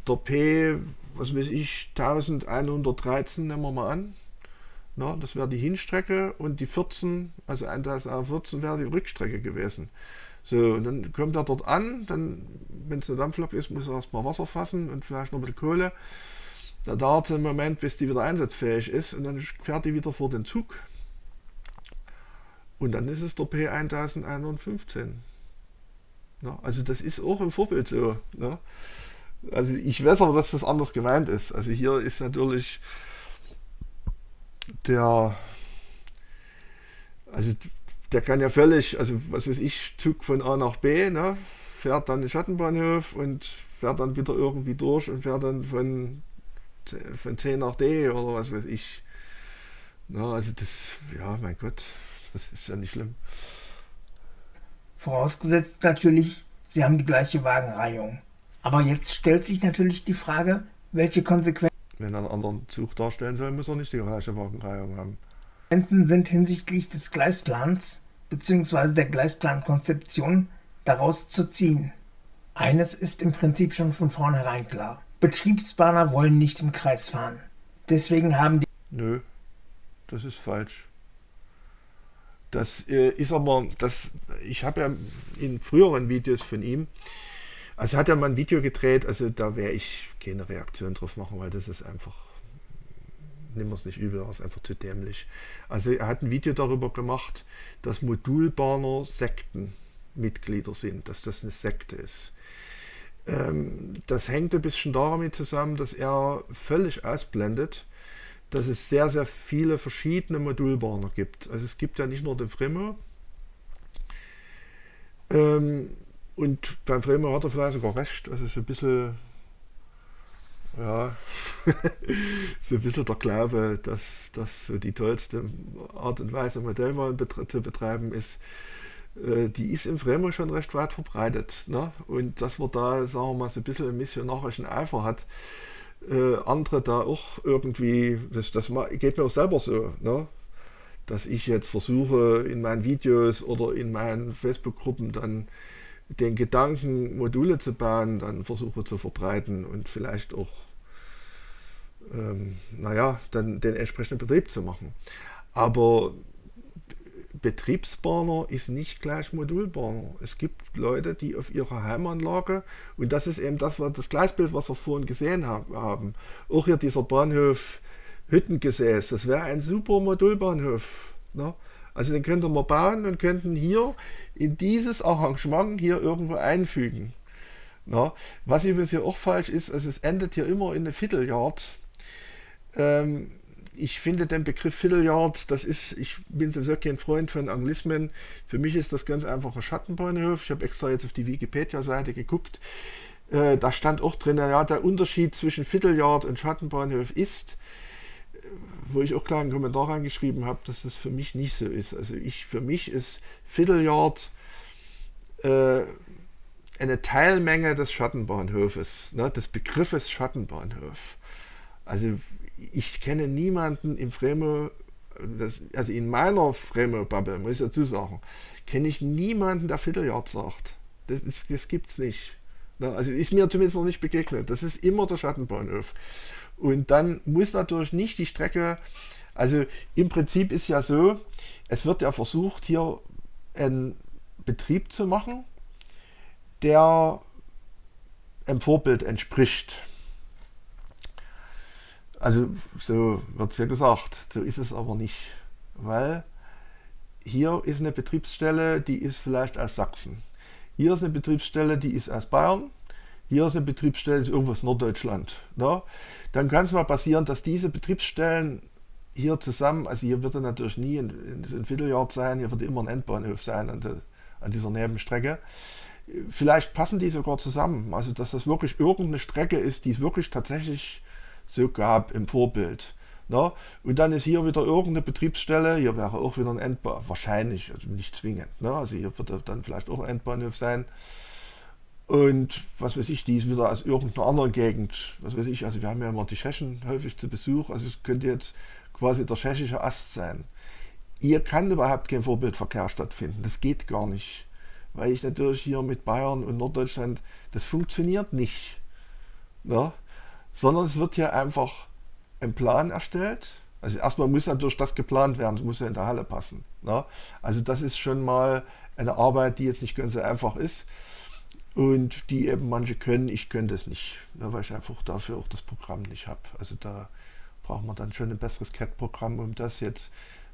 Speaker 1: der P, was weiß ich, 1113 nehmen wir mal an. Na, das wäre die Hinstrecke und die 14, also 1014 wäre die Rückstrecke gewesen. So, und dann kommt er dort an, dann, wenn es eine Dampflok ist, muss er erstmal Wasser fassen und vielleicht noch ein bisschen Kohle. Da dauert es einen Moment, bis die wieder einsatzfähig ist und dann fährt die wieder vor den Zug. Und dann ist es der P1115. Na, also das ist auch im Vorbild so. Na. Also ich weiß aber, dass das anders gemeint ist. Also hier ist natürlich der, also der kann ja völlig, also was weiß ich, Zug von A nach B, ne, fährt dann den Schattenbahnhof und fährt dann wieder irgendwie durch und fährt dann von, von C nach D oder was weiß ich. Na, also das, ja, mein Gott, das ist ja nicht schlimm.
Speaker 2: Vorausgesetzt natürlich, Sie haben die gleiche Wagenreihung. Aber jetzt stellt sich natürlich die Frage, welche Konsequenzen
Speaker 1: wenn er einen anderen Zug darstellen soll, muss er nicht die gleiche Wagenreihung haben.
Speaker 2: sind hinsichtlich des Gleisplans bzw. der Gleisplankonzeption daraus zu ziehen. Eines ist im Prinzip schon von vornherein klar. Betriebsbahner wollen nicht im Kreis fahren. Deswegen haben die.
Speaker 1: Nö, das ist falsch. Das äh, ist aber, das, ich habe ja in früheren Videos von ihm also hat er mal ein Video gedreht, also da wäre ich keine Reaktion drauf machen, weil das ist einfach, wir es nicht übel, das ist einfach zu dämlich. Also er hat ein Video darüber gemacht, dass Modulbahner Sektenmitglieder sind, dass das eine Sekte ist. Ähm, das hängt ein bisschen damit zusammen, dass er völlig ausblendet, dass es sehr, sehr viele verschiedene Modulbahner gibt. Also es gibt ja nicht nur den Fremo, ähm, und beim Bremer hat er vielleicht sogar recht. Also so ein bisschen, ja, so ein bisschen der Glaube, dass das so die tollste Art und Weise, Modellwahlen zu betreiben ist, äh, die ist im Bremer schon recht weit verbreitet. Ne? Und dass man da, sagen wir mal, so ein bisschen einen missionarischen Eifer hat, äh, andere da auch irgendwie, das, das geht mir auch selber so, ne? Dass ich jetzt versuche, in meinen Videos oder in meinen Facebook-Gruppen dann den Gedanken, Module zu bauen, dann versuche zu verbreiten und vielleicht auch, ähm, naja, dann den entsprechenden Betrieb zu machen. Aber Betriebsbahner ist nicht gleich Modulbahner. Es gibt Leute, die auf ihrer Heimanlage, und das ist eben das, das Gleisbild, was wir vorhin gesehen haben, auch hier dieser Bahnhof Hüttengesäß, das wäre ein super Modulbahnhof. Ne? Also den könnten wir bauen und könnten hier in dieses Arrangement hier irgendwo einfügen. Na, was übrigens hier auch falsch ist, also es endet hier immer in eine Vierteljard. Ähm, ich finde den Begriff Vierteljard, das ist, ich bin sowieso kein Freund von Anglismen. Für mich ist das ganz einfach ein Schattenbahnhof. Ich habe extra jetzt auf die Wikipedia-Seite geguckt. Äh, da stand auch drin, ja, der Unterschied zwischen Vierteljard und Schattenbahnhof ist, wo ich auch klar einen Kommentar reingeschrieben habe, dass das für mich nicht so ist. Also ich, für mich ist Vierteljard äh, eine Teilmenge des Schattenbahnhofes, ne, des Begriffes Schattenbahnhof. Also ich kenne niemanden im Fremo, das, also in meiner Fremo-Bubble, muss ich dazu sagen, kenne ich niemanden, der Vierteljard sagt. Das, das, das gibt es nicht. Ne, also ist mir zumindest noch nicht begegnet. Das ist immer der Schattenbahnhof. Und dann muss natürlich nicht die Strecke, also im Prinzip ist ja so, es wird ja versucht, hier einen Betrieb zu machen, der einem Vorbild entspricht. Also so wird es ja gesagt, so ist es aber nicht, weil hier ist eine Betriebsstelle, die ist vielleicht aus Sachsen. Hier ist eine Betriebsstelle, die ist aus Bayern. Hier ist eine Betriebsstelle, ist irgendwas Norddeutschland. Ne? Dann kann es mal passieren, dass diese Betriebsstellen hier zusammen, also hier wird er natürlich nie ein, ein Vierteljahr sein, hier wird immer ein Endbahnhof sein an, der, an dieser Nebenstrecke. Vielleicht passen die sogar zusammen, also dass das wirklich irgendeine Strecke ist, die es wirklich tatsächlich so gab im Vorbild. Na? Und dann ist hier wieder irgendeine Betriebsstelle, hier wäre auch wieder ein Endbahnhof, wahrscheinlich, also nicht zwingend. Ne? Also hier wird dann vielleicht auch ein Endbahnhof sein. Und was weiß ich, die ist wieder aus irgendeiner anderen Gegend. Was weiß ich, also wir haben ja immer die Tschechen häufig zu Besuch, also es könnte jetzt quasi der tschechische Ast sein. Hier kann überhaupt kein Vorbildverkehr stattfinden. Das geht gar nicht. Weil ich natürlich hier mit Bayern und Norddeutschland, das funktioniert nicht. Ne? Sondern es wird hier einfach ein Plan erstellt. Also erstmal muss natürlich das geplant werden, das muss ja in der Halle passen. Ne? Also das ist schon mal eine Arbeit, die jetzt nicht ganz so einfach ist und die eben manche können, ich könnte es nicht, ne, weil ich einfach dafür auch das Programm nicht habe. Also da braucht man dann schon ein besseres CAD-Programm, um das jetzt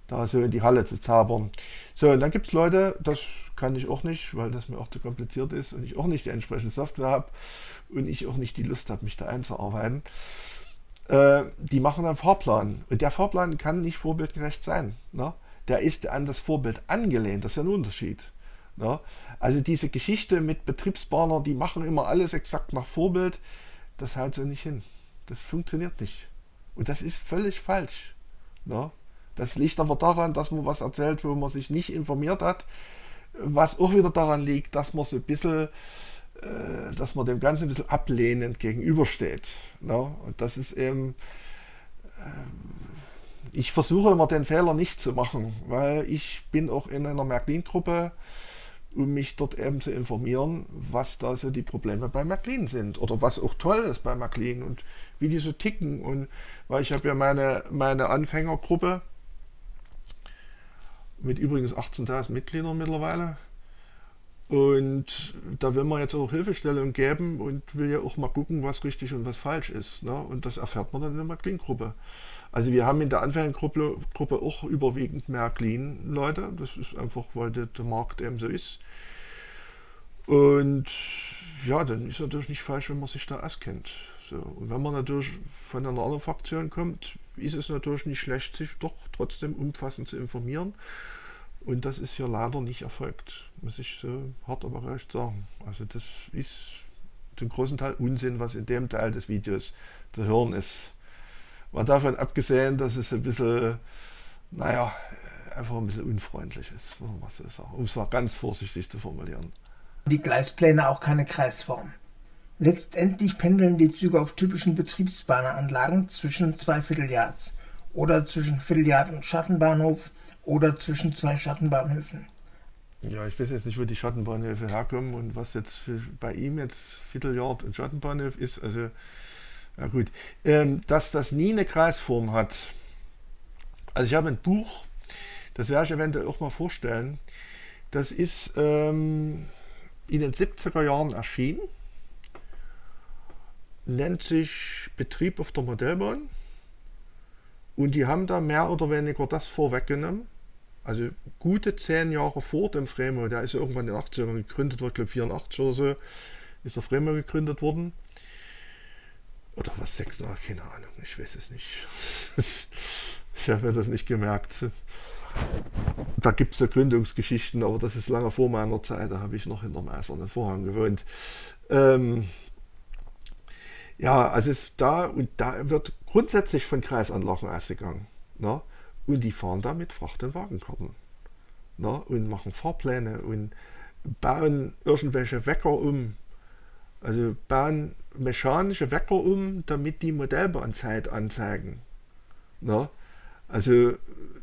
Speaker 1: da so in die Halle zu zaubern. So, und dann gibt es Leute, das kann ich auch nicht, weil das mir auch zu kompliziert ist und ich auch nicht die entsprechende Software habe und ich auch nicht die Lust habe, mich da einzuarbeiten. Äh, die machen einen Fahrplan. Und der Fahrplan kann nicht vorbildgerecht sein. Ne? Der ist an das Vorbild angelehnt. Das ist ja ein Unterschied. Ne? Also diese Geschichte mit Betriebsbahner, die machen immer alles exakt nach Vorbild, das haut so nicht hin. Das funktioniert nicht. Und das ist völlig falsch. Ne? Das liegt aber daran, dass man was erzählt, wo man sich nicht informiert hat. Was auch wieder daran liegt, dass man so ein bisschen äh, dass man dem Ganzen ein bisschen ablehnend gegenübersteht. Ne? Und das ist eben, äh, ich versuche immer den Fehler nicht zu machen, weil ich bin auch in einer Märklin-Gruppe, um mich dort eben zu informieren, was da so die Probleme bei Märklin sind oder was auch toll ist bei Märklin und wie die so ticken. Und weil ich habe ja meine, meine Anfängergruppe mit übrigens 18.000 Mitgliedern mittlerweile, und da will man jetzt auch Hilfestellung geben und will ja auch mal gucken, was richtig und was falsch ist. Ne? Und das erfährt man dann in der Märklin-Gruppe. Also wir haben in der Anfängergruppe Gruppe auch überwiegend Märklin-Leute. Das ist einfach, weil der, der Markt eben so ist. Und ja, dann ist natürlich nicht falsch, wenn man sich da auskennt. So. Und wenn man natürlich von einer anderen Fraktion kommt, ist es natürlich nicht schlecht, sich doch trotzdem umfassend zu informieren und das ist hier leider nicht erfolgt, muss ich so hart aber recht sagen. Also das ist zum großen Teil Unsinn, was in dem Teil des Videos zu hören ist. Mal davon abgesehen, dass es ein bisschen, naja, einfach ein bisschen unfreundlich ist, um es mal ganz vorsichtig zu formulieren.
Speaker 2: Die Gleispläne auch keine Kreisform. Letztendlich pendeln die Züge auf typischen Betriebsbahnanlagen zwischen zwei Vierteljahrs oder zwischen Vierteljahr und Schattenbahnhof oder zwischen zwei Schattenbahnhöfen.
Speaker 1: Ja, ich weiß jetzt nicht, wo die Schattenbahnhöfe herkommen und was jetzt bei ihm jetzt Vierteljahrt und Schattenbahnhof ist. Also, ja gut. Ähm, dass das nie eine Kreisform hat. Also ich habe ein Buch, das werde ich eventuell auch mal vorstellen. Das ist ähm, in den 70er Jahren erschienen. Nennt sich Betrieb auf der Modellbahn. Und die haben da mehr oder weniger das vorweggenommen also gute zehn Jahre vor dem Fremo, der ist ja irgendwann in den 80ern gegründet worden, ich glaube 84 oder so, ist der Fremo gegründet worden. Oder was, sechs Jahre, keine Ahnung, ich weiß es nicht. ich habe mir das nicht gemerkt. Da gibt es ja Gründungsgeschichten, aber das ist lange vor meiner Zeit, da habe ich noch hinter dem eisernen Vorhang gewohnt. Ähm, ja, also ist da und da wird grundsätzlich von Kreisanlagen ausgegangen. Ne? Und die fahren da mit Fracht- und Wagenkarten. Na, und machen Fahrpläne und bauen irgendwelche Wecker um. Also bauen mechanische Wecker um, damit die Modellbahnzeit anzeigen. Na, also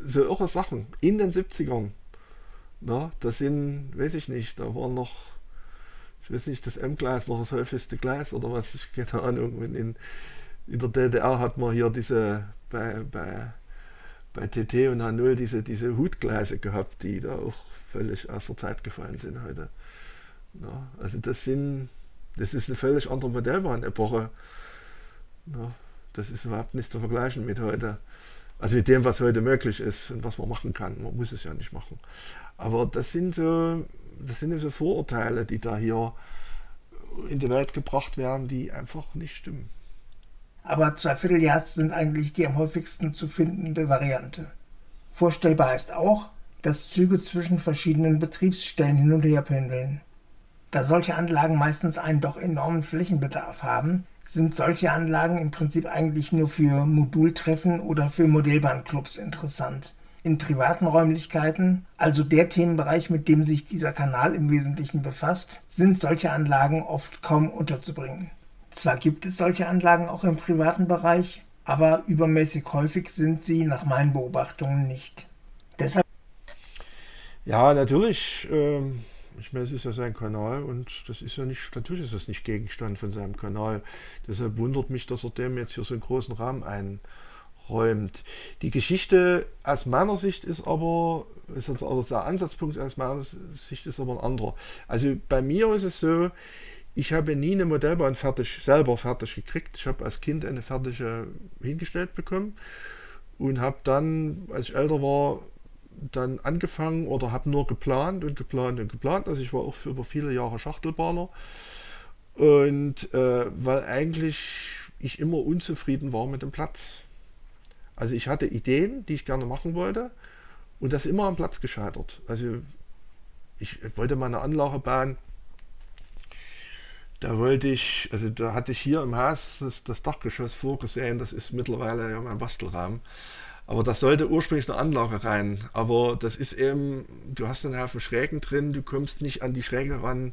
Speaker 1: so irre Sachen in den 70ern. Na, das sind, weiß ich nicht, da war noch, ich weiß nicht, das M-Gleis noch das häufigste Gleis oder was, ich keine Ahnung. In, in der DDR hat man hier diese, bei, bei bei TT und H0 diese, diese Hutgleise gehabt, die da auch völlig aus der Zeit gefallen sind heute. Ja, also das sind Das ist eine völlig andere Modellbahn-Epoche. Ja, das ist überhaupt nicht zu vergleichen mit heute. Also mit dem, was heute möglich ist und was man machen kann. Man muss es ja nicht machen. Aber das sind so, das sind so Vorurteile, die da hier in die Welt gebracht werden, die einfach nicht stimmen.
Speaker 2: Aber Zweivierteljahr sind eigentlich die am häufigsten zu findende Variante. Vorstellbar ist auch, dass Züge zwischen verschiedenen Betriebsstellen hin und her pendeln. Da solche Anlagen meistens einen doch enormen Flächenbedarf haben, sind solche Anlagen im Prinzip eigentlich nur für Modultreffen oder für Modellbahnclubs interessant. In privaten Räumlichkeiten, also der Themenbereich, mit dem sich dieser Kanal im Wesentlichen befasst, sind solche Anlagen oft kaum unterzubringen. Zwar gibt es solche Anlagen auch im privaten Bereich, aber übermäßig häufig sind sie nach meinen Beobachtungen nicht. Deshalb
Speaker 1: ja, natürlich. Ähm, ich meine, es ist ja sein Kanal und das ist ja nicht, natürlich ist das nicht Gegenstand von seinem Kanal. Deshalb wundert mich, dass er dem jetzt hier so einen großen Rahmen einräumt. Die Geschichte aus meiner Sicht ist aber, ist also der Ansatzpunkt aus meiner Sicht ist aber ein anderer. Also bei mir ist es so, ich habe nie eine Modellbahn fertig, selber fertig gekriegt. Ich habe als Kind eine fertige hingestellt bekommen und habe dann, als ich älter war, dann angefangen oder habe nur geplant und geplant und geplant. Also ich war auch für über viele Jahre Schachtelbahner. Und äh, weil eigentlich ich immer unzufrieden war mit dem Platz. Also ich hatte Ideen, die ich gerne machen wollte und das immer am Platz gescheitert. Also ich wollte mal eine Anlage bauen. Da wollte ich, also da hatte ich hier im Haus das, das Dachgeschoss vorgesehen, das ist mittlerweile ja mein Bastelraum. Aber das sollte ursprünglich eine Anlage rein. Aber das ist eben, du hast einen Haufen Schrägen drin, du kommst nicht an die Schräge ran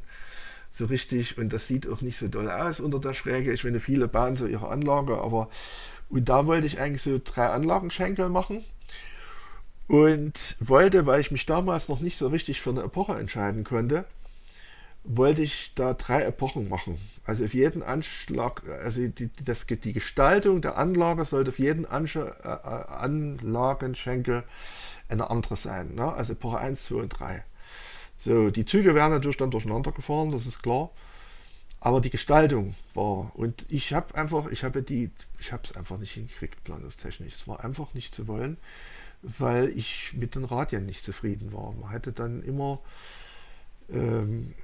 Speaker 1: so richtig und das sieht auch nicht so doll aus unter der Schräge. Ich meine, viele bauen so ihre Anlage, aber und da wollte ich eigentlich so drei Anlagenschenkel machen und wollte, weil ich mich damals noch nicht so richtig für eine Epoche entscheiden konnte, wollte ich da drei Epochen machen. Also auf jeden Anschlag, also die, das, die Gestaltung der Anlage sollte auf jeden Ansch äh, Anlagenschenkel eine andere sein. Ne? Also Epoche 1, 2 und 3. So, die Züge werden natürlich dann durcheinander gefahren, das ist klar. Aber die Gestaltung war, und ich habe einfach, ich habe die, ich habe es einfach nicht hingekriegt, planungstechnisch. Es war einfach nicht zu wollen, weil ich mit den Radien nicht zufrieden war. Man hätte dann immer ähm,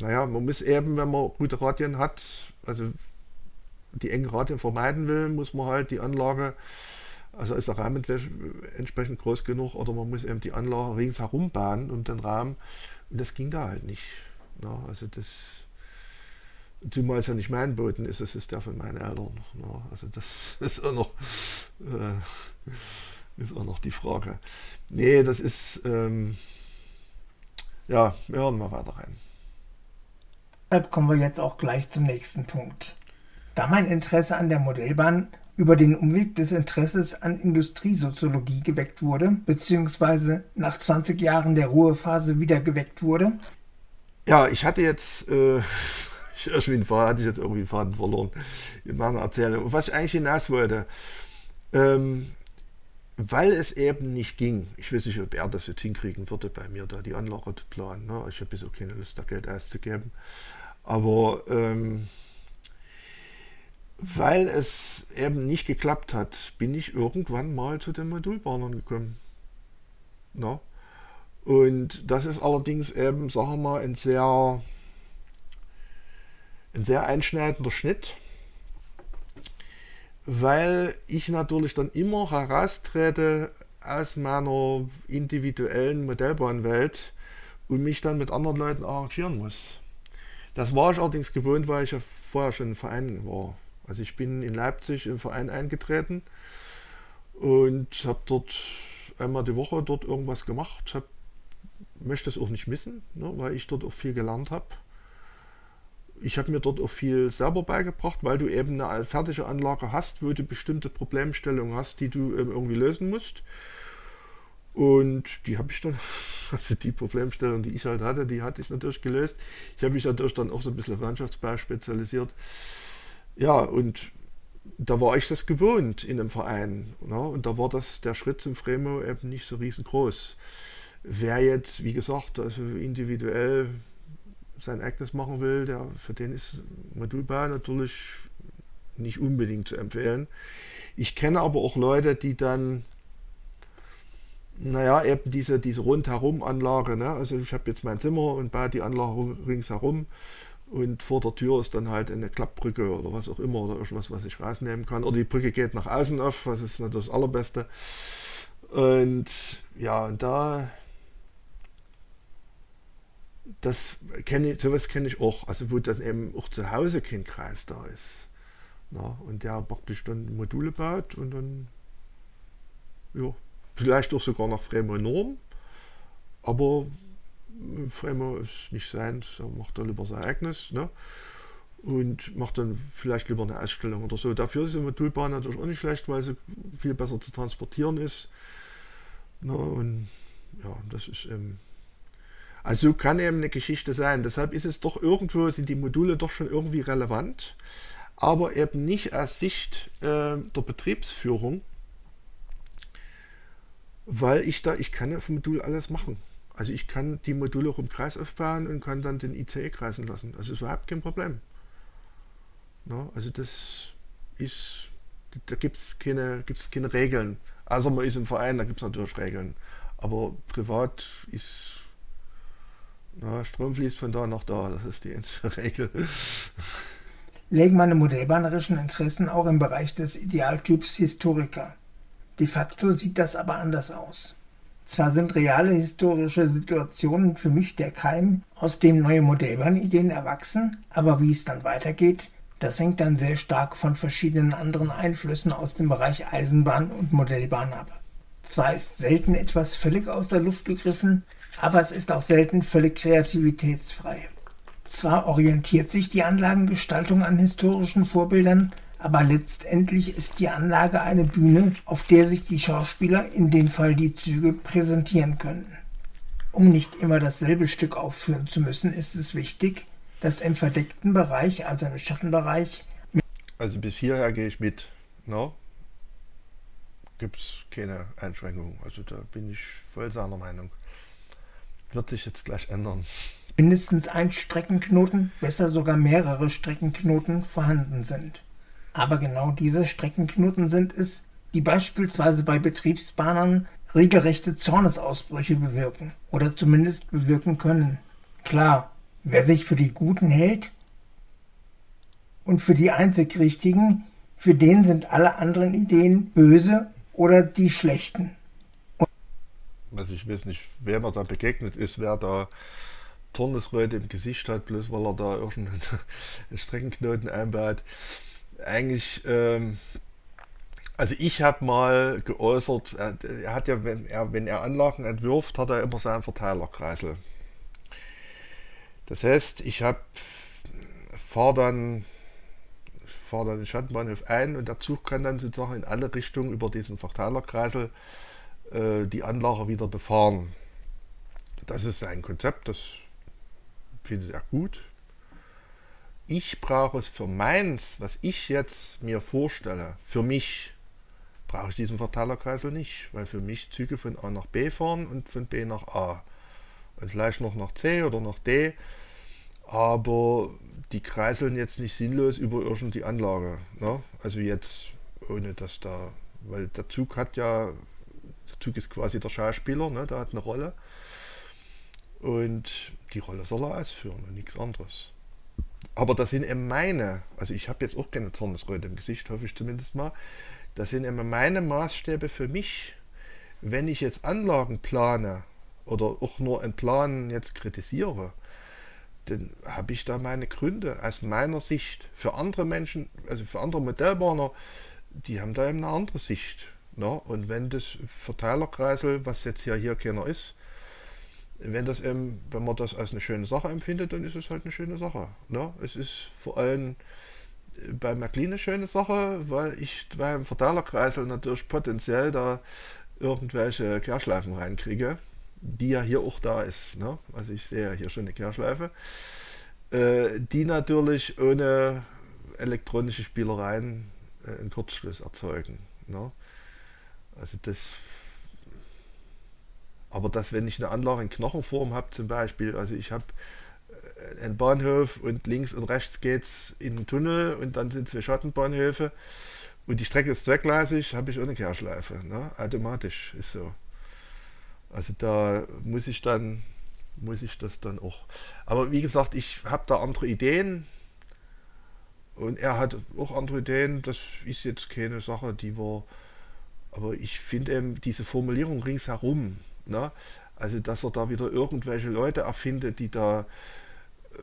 Speaker 1: naja, man muss eben, wenn man gute Radien hat, also die engen Radien vermeiden will, muss man halt die Anlage, also ist der Rahmen entsprechend groß genug oder man muss eben die Anlage ringsherum bauen um den Rahmen und das ging da halt nicht. Na, also das, zumal es ja nicht mein Boden ist, es ist der von meinen Eltern. Na, also das ist auch noch, äh, ist auch noch die Frage. Nee, das ist, ähm, ja, wir hören mal weiter rein.
Speaker 2: Kommen wir jetzt auch gleich zum nächsten Punkt. Da mein Interesse an der Modellbahn über den Umweg des Interesses an Industriesoziologie geweckt wurde, beziehungsweise nach 20 Jahren der Ruhephase wieder geweckt wurde.
Speaker 1: Ja, ich hatte jetzt, äh, irgendwie hatte ich jetzt irgendwie einen Faden verloren in meiner Erzählung. Was ich eigentlich hinaus wollte, ähm, weil es eben nicht ging, ich weiß nicht, ob er das jetzt hinkriegen würde, bei mir da die Anlage zu planen. Ne? Ich habe so keine Lust, da Geld auszugeben. Aber ähm, weil es eben nicht geklappt hat, bin ich irgendwann mal zu den Modulbahnern gekommen. Na? Und das ist allerdings eben, sagen wir mal, ein sehr, ein sehr einschneidender Schnitt, weil ich natürlich dann immer heraustrete aus meiner individuellen Modellbahnwelt und mich dann mit anderen Leuten arrangieren muss. Das war ich allerdings gewohnt, weil ich ja vorher schon im Verein war. Also ich bin in Leipzig im Verein eingetreten und habe dort einmal die Woche dort irgendwas gemacht. Hab, möchte es auch nicht missen, ne, weil ich dort auch viel gelernt habe. Ich habe mir dort auch viel selber beigebracht, weil du eben eine fertige Anlage hast, wo du bestimmte Problemstellungen hast, die du ähm, irgendwie lösen musst. Und die habe ich dann, also die Problemstellung, die ich halt hatte, die hatte ich natürlich gelöst. Ich habe mich natürlich dann auch so ein bisschen auf Landschaftsbau spezialisiert. Ja, und da war ich das gewohnt in einem Verein. Ne? Und da war das der Schritt zum Fremo eben nicht so riesengroß. Wer jetzt, wie gesagt, also individuell sein eigenes machen will, der, für den ist Modulbau natürlich nicht unbedingt zu empfehlen. Ich kenne aber auch Leute, die dann, naja, eben diese, diese Rundherum-Anlage, ne? also ich habe jetzt mein Zimmer und baue die Anlage ringsherum und vor der Tür ist dann halt eine Klappbrücke oder was auch immer oder irgendwas, was ich rausnehmen kann. Oder die Brücke geht nach außen auf, was ist natürlich das Allerbeste. Und ja, und da das kenne ich, sowas kenne ich auch, also wo dann eben auch zu Hause kein Kreis da ist. Na, und der praktisch dann Module baut und dann, ja, vielleicht auch sogar nach Fremo Norm, aber Fremo ist nicht sein, er macht da lieber sein eigenes, ne? Und macht dann vielleicht lieber eine Ausstellung oder so. Dafür ist die Modulbahn natürlich auch nicht schlecht, weil sie viel besser zu transportieren ist. Na, und ja, das ist eben also kann eben eine Geschichte sein. Deshalb ist es doch irgendwo, sind die Module doch schon irgendwie relevant, aber eben nicht aus Sicht äh, der Betriebsführung, weil ich da, ich kann ja vom Modul alles machen. Also ich kann die Module auch im Kreis aufbauen und kann dann den ICE kreisen lassen. Also ist überhaupt kein Problem. Na, also das ist, da gibt es keine, gibt's keine Regeln. Also man ist im Verein, da gibt es natürlich Regeln. Aber privat ist na, Strom fließt von da nach da, das ist die einzige Regel.
Speaker 2: Legen meine modellbahnerischen Interessen auch im Bereich des Idealtyps Historiker. De facto sieht das aber anders aus. Zwar sind reale historische Situationen für mich der Keim, aus dem neue Modellbahnideen erwachsen, aber wie es dann weitergeht, das hängt dann sehr stark von verschiedenen anderen Einflüssen aus dem Bereich Eisenbahn und Modellbahn ab. Zwar ist selten etwas völlig aus der Luft gegriffen, aber es ist auch selten völlig kreativitätsfrei. Zwar orientiert sich die Anlagengestaltung an historischen Vorbildern, aber letztendlich ist die Anlage eine Bühne, auf der sich die Schauspieler, in dem Fall die Züge, präsentieren können. Um nicht immer dasselbe Stück aufführen zu müssen, ist es wichtig, dass im verdeckten Bereich, also im Schattenbereich,
Speaker 1: also bis hierher gehe ich mit. No? Gibt es keine Einschränkungen. Also da bin ich voll seiner Meinung wird sich jetzt gleich ändern.
Speaker 2: Mindestens ein Streckenknoten, besser sogar mehrere Streckenknoten vorhanden sind. Aber genau diese Streckenknoten sind es, die beispielsweise bei Betriebsbahnern regelrechte Zornesausbrüche bewirken oder zumindest bewirken können. Klar, wer sich für die Guten hält und für die einzig Richtigen, für den sind alle anderen Ideen böse oder die schlechten
Speaker 1: also ich weiß nicht, wer mir da begegnet ist, wer da Zornesröte im Gesicht hat, bloß weil er da irgendeinen Streckenknoten einbaut. Eigentlich, ähm, also ich habe mal geäußert, er, hat ja, wenn er, wenn er Anlagen entwirft, hat er immer seinen Verteilerkreisel. Das heißt, ich habe fahre dann fahre dann den Schattenbahnhof ein und der Zug kann dann sozusagen in alle Richtungen über diesen Verteilerkreisel äh, die Anlage wieder befahren. Das ist ein Konzept, das findet er gut. Ich brauche es für meins, was ich jetzt mir vorstelle, für mich brauche ich diesen Verteilerkreisel nicht, weil für mich Züge von A nach B fahren und von B nach A und vielleicht noch nach C oder nach D, aber die kreiseln jetzt nicht sinnlos über irgendwie Anlage. Ne? Also jetzt ohne dass da, weil der Zug hat ja der Zug ist quasi der Schauspieler, ne? der hat eine Rolle. Und die Rolle soll er ausführen und nichts anderes. Aber das sind eben meine, also ich habe jetzt auch keine Zornesröte im Gesicht, hoffe ich zumindest mal. Das sind eben meine Maßstäbe für mich. Wenn ich jetzt Anlagen plane oder auch nur einen Plan jetzt kritisiere, dann habe ich da meine Gründe aus meiner Sicht. Für andere Menschen, also für andere Modellbahner, die haben da eben eine andere Sicht. Na, und wenn das Verteilerkreisel, was jetzt hier, hier keiner ist, wenn das eben, wenn man das als eine schöne Sache empfindet, dann ist es halt eine schöne Sache. Ne? Es ist vor allem bei McLean eine schöne Sache, weil ich beim Verteilerkreisel natürlich potenziell da irgendwelche Kehrschleifen reinkriege, die ja hier auch da ist. Ne? Also ich sehe ja hier schon eine Kehrschleife, äh, die natürlich ohne elektronische Spielereien äh, einen Kurzschluss erzeugen. Ne? Also das. Aber dass, wenn ich eine Anlage in Knochenform habe, zum Beispiel, also ich habe ein Bahnhof und links und rechts geht's in den Tunnel und dann sind zwei Schattenbahnhöfe und die Strecke ist zweckgleisig, habe ich ohne Kehrschleife. Ne? Automatisch ist so. Also da muss ich dann, muss ich das dann auch. Aber wie gesagt, ich habe da andere Ideen und er hat auch andere Ideen. Das ist jetzt keine Sache, die wir. Aber ich finde eben diese Formulierung ringsherum, ne? also dass er da wieder irgendwelche Leute erfindet, die da äh,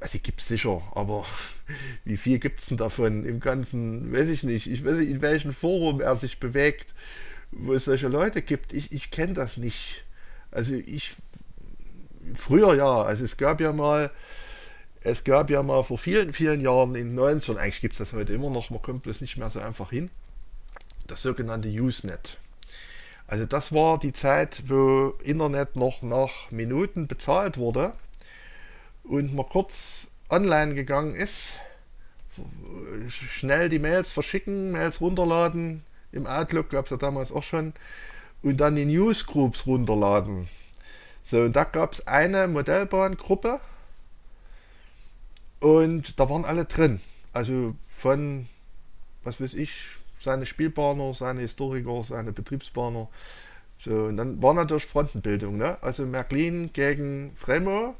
Speaker 1: also die gibt es sicher, aber wie viel gibt es denn davon im Ganzen, weiß ich nicht. Ich weiß nicht, in welchem Forum er sich bewegt, wo es solche Leute gibt. Ich, ich kenne das nicht. Also ich, früher ja, also es gab ja mal, es gab ja mal vor vielen, vielen Jahren in den 90ern, eigentlich gibt es das heute immer noch, man kommt bloß nicht mehr so einfach hin, das sogenannte Usenet. Also das war die Zeit, wo Internet noch nach Minuten bezahlt wurde und man kurz online gegangen ist, schnell die Mails verschicken, Mails runterladen, im Outlook gab es ja damals auch schon, und dann die Newsgroups runterladen. So, und da gab es eine Modellbahngruppe und da waren alle drin. Also von, was weiß ich, seine Spielbahner, seine Historiker, seine Betriebsbahner. So, und dann war natürlich Frontenbildung. Ne? Also Märklin gegen Fremo,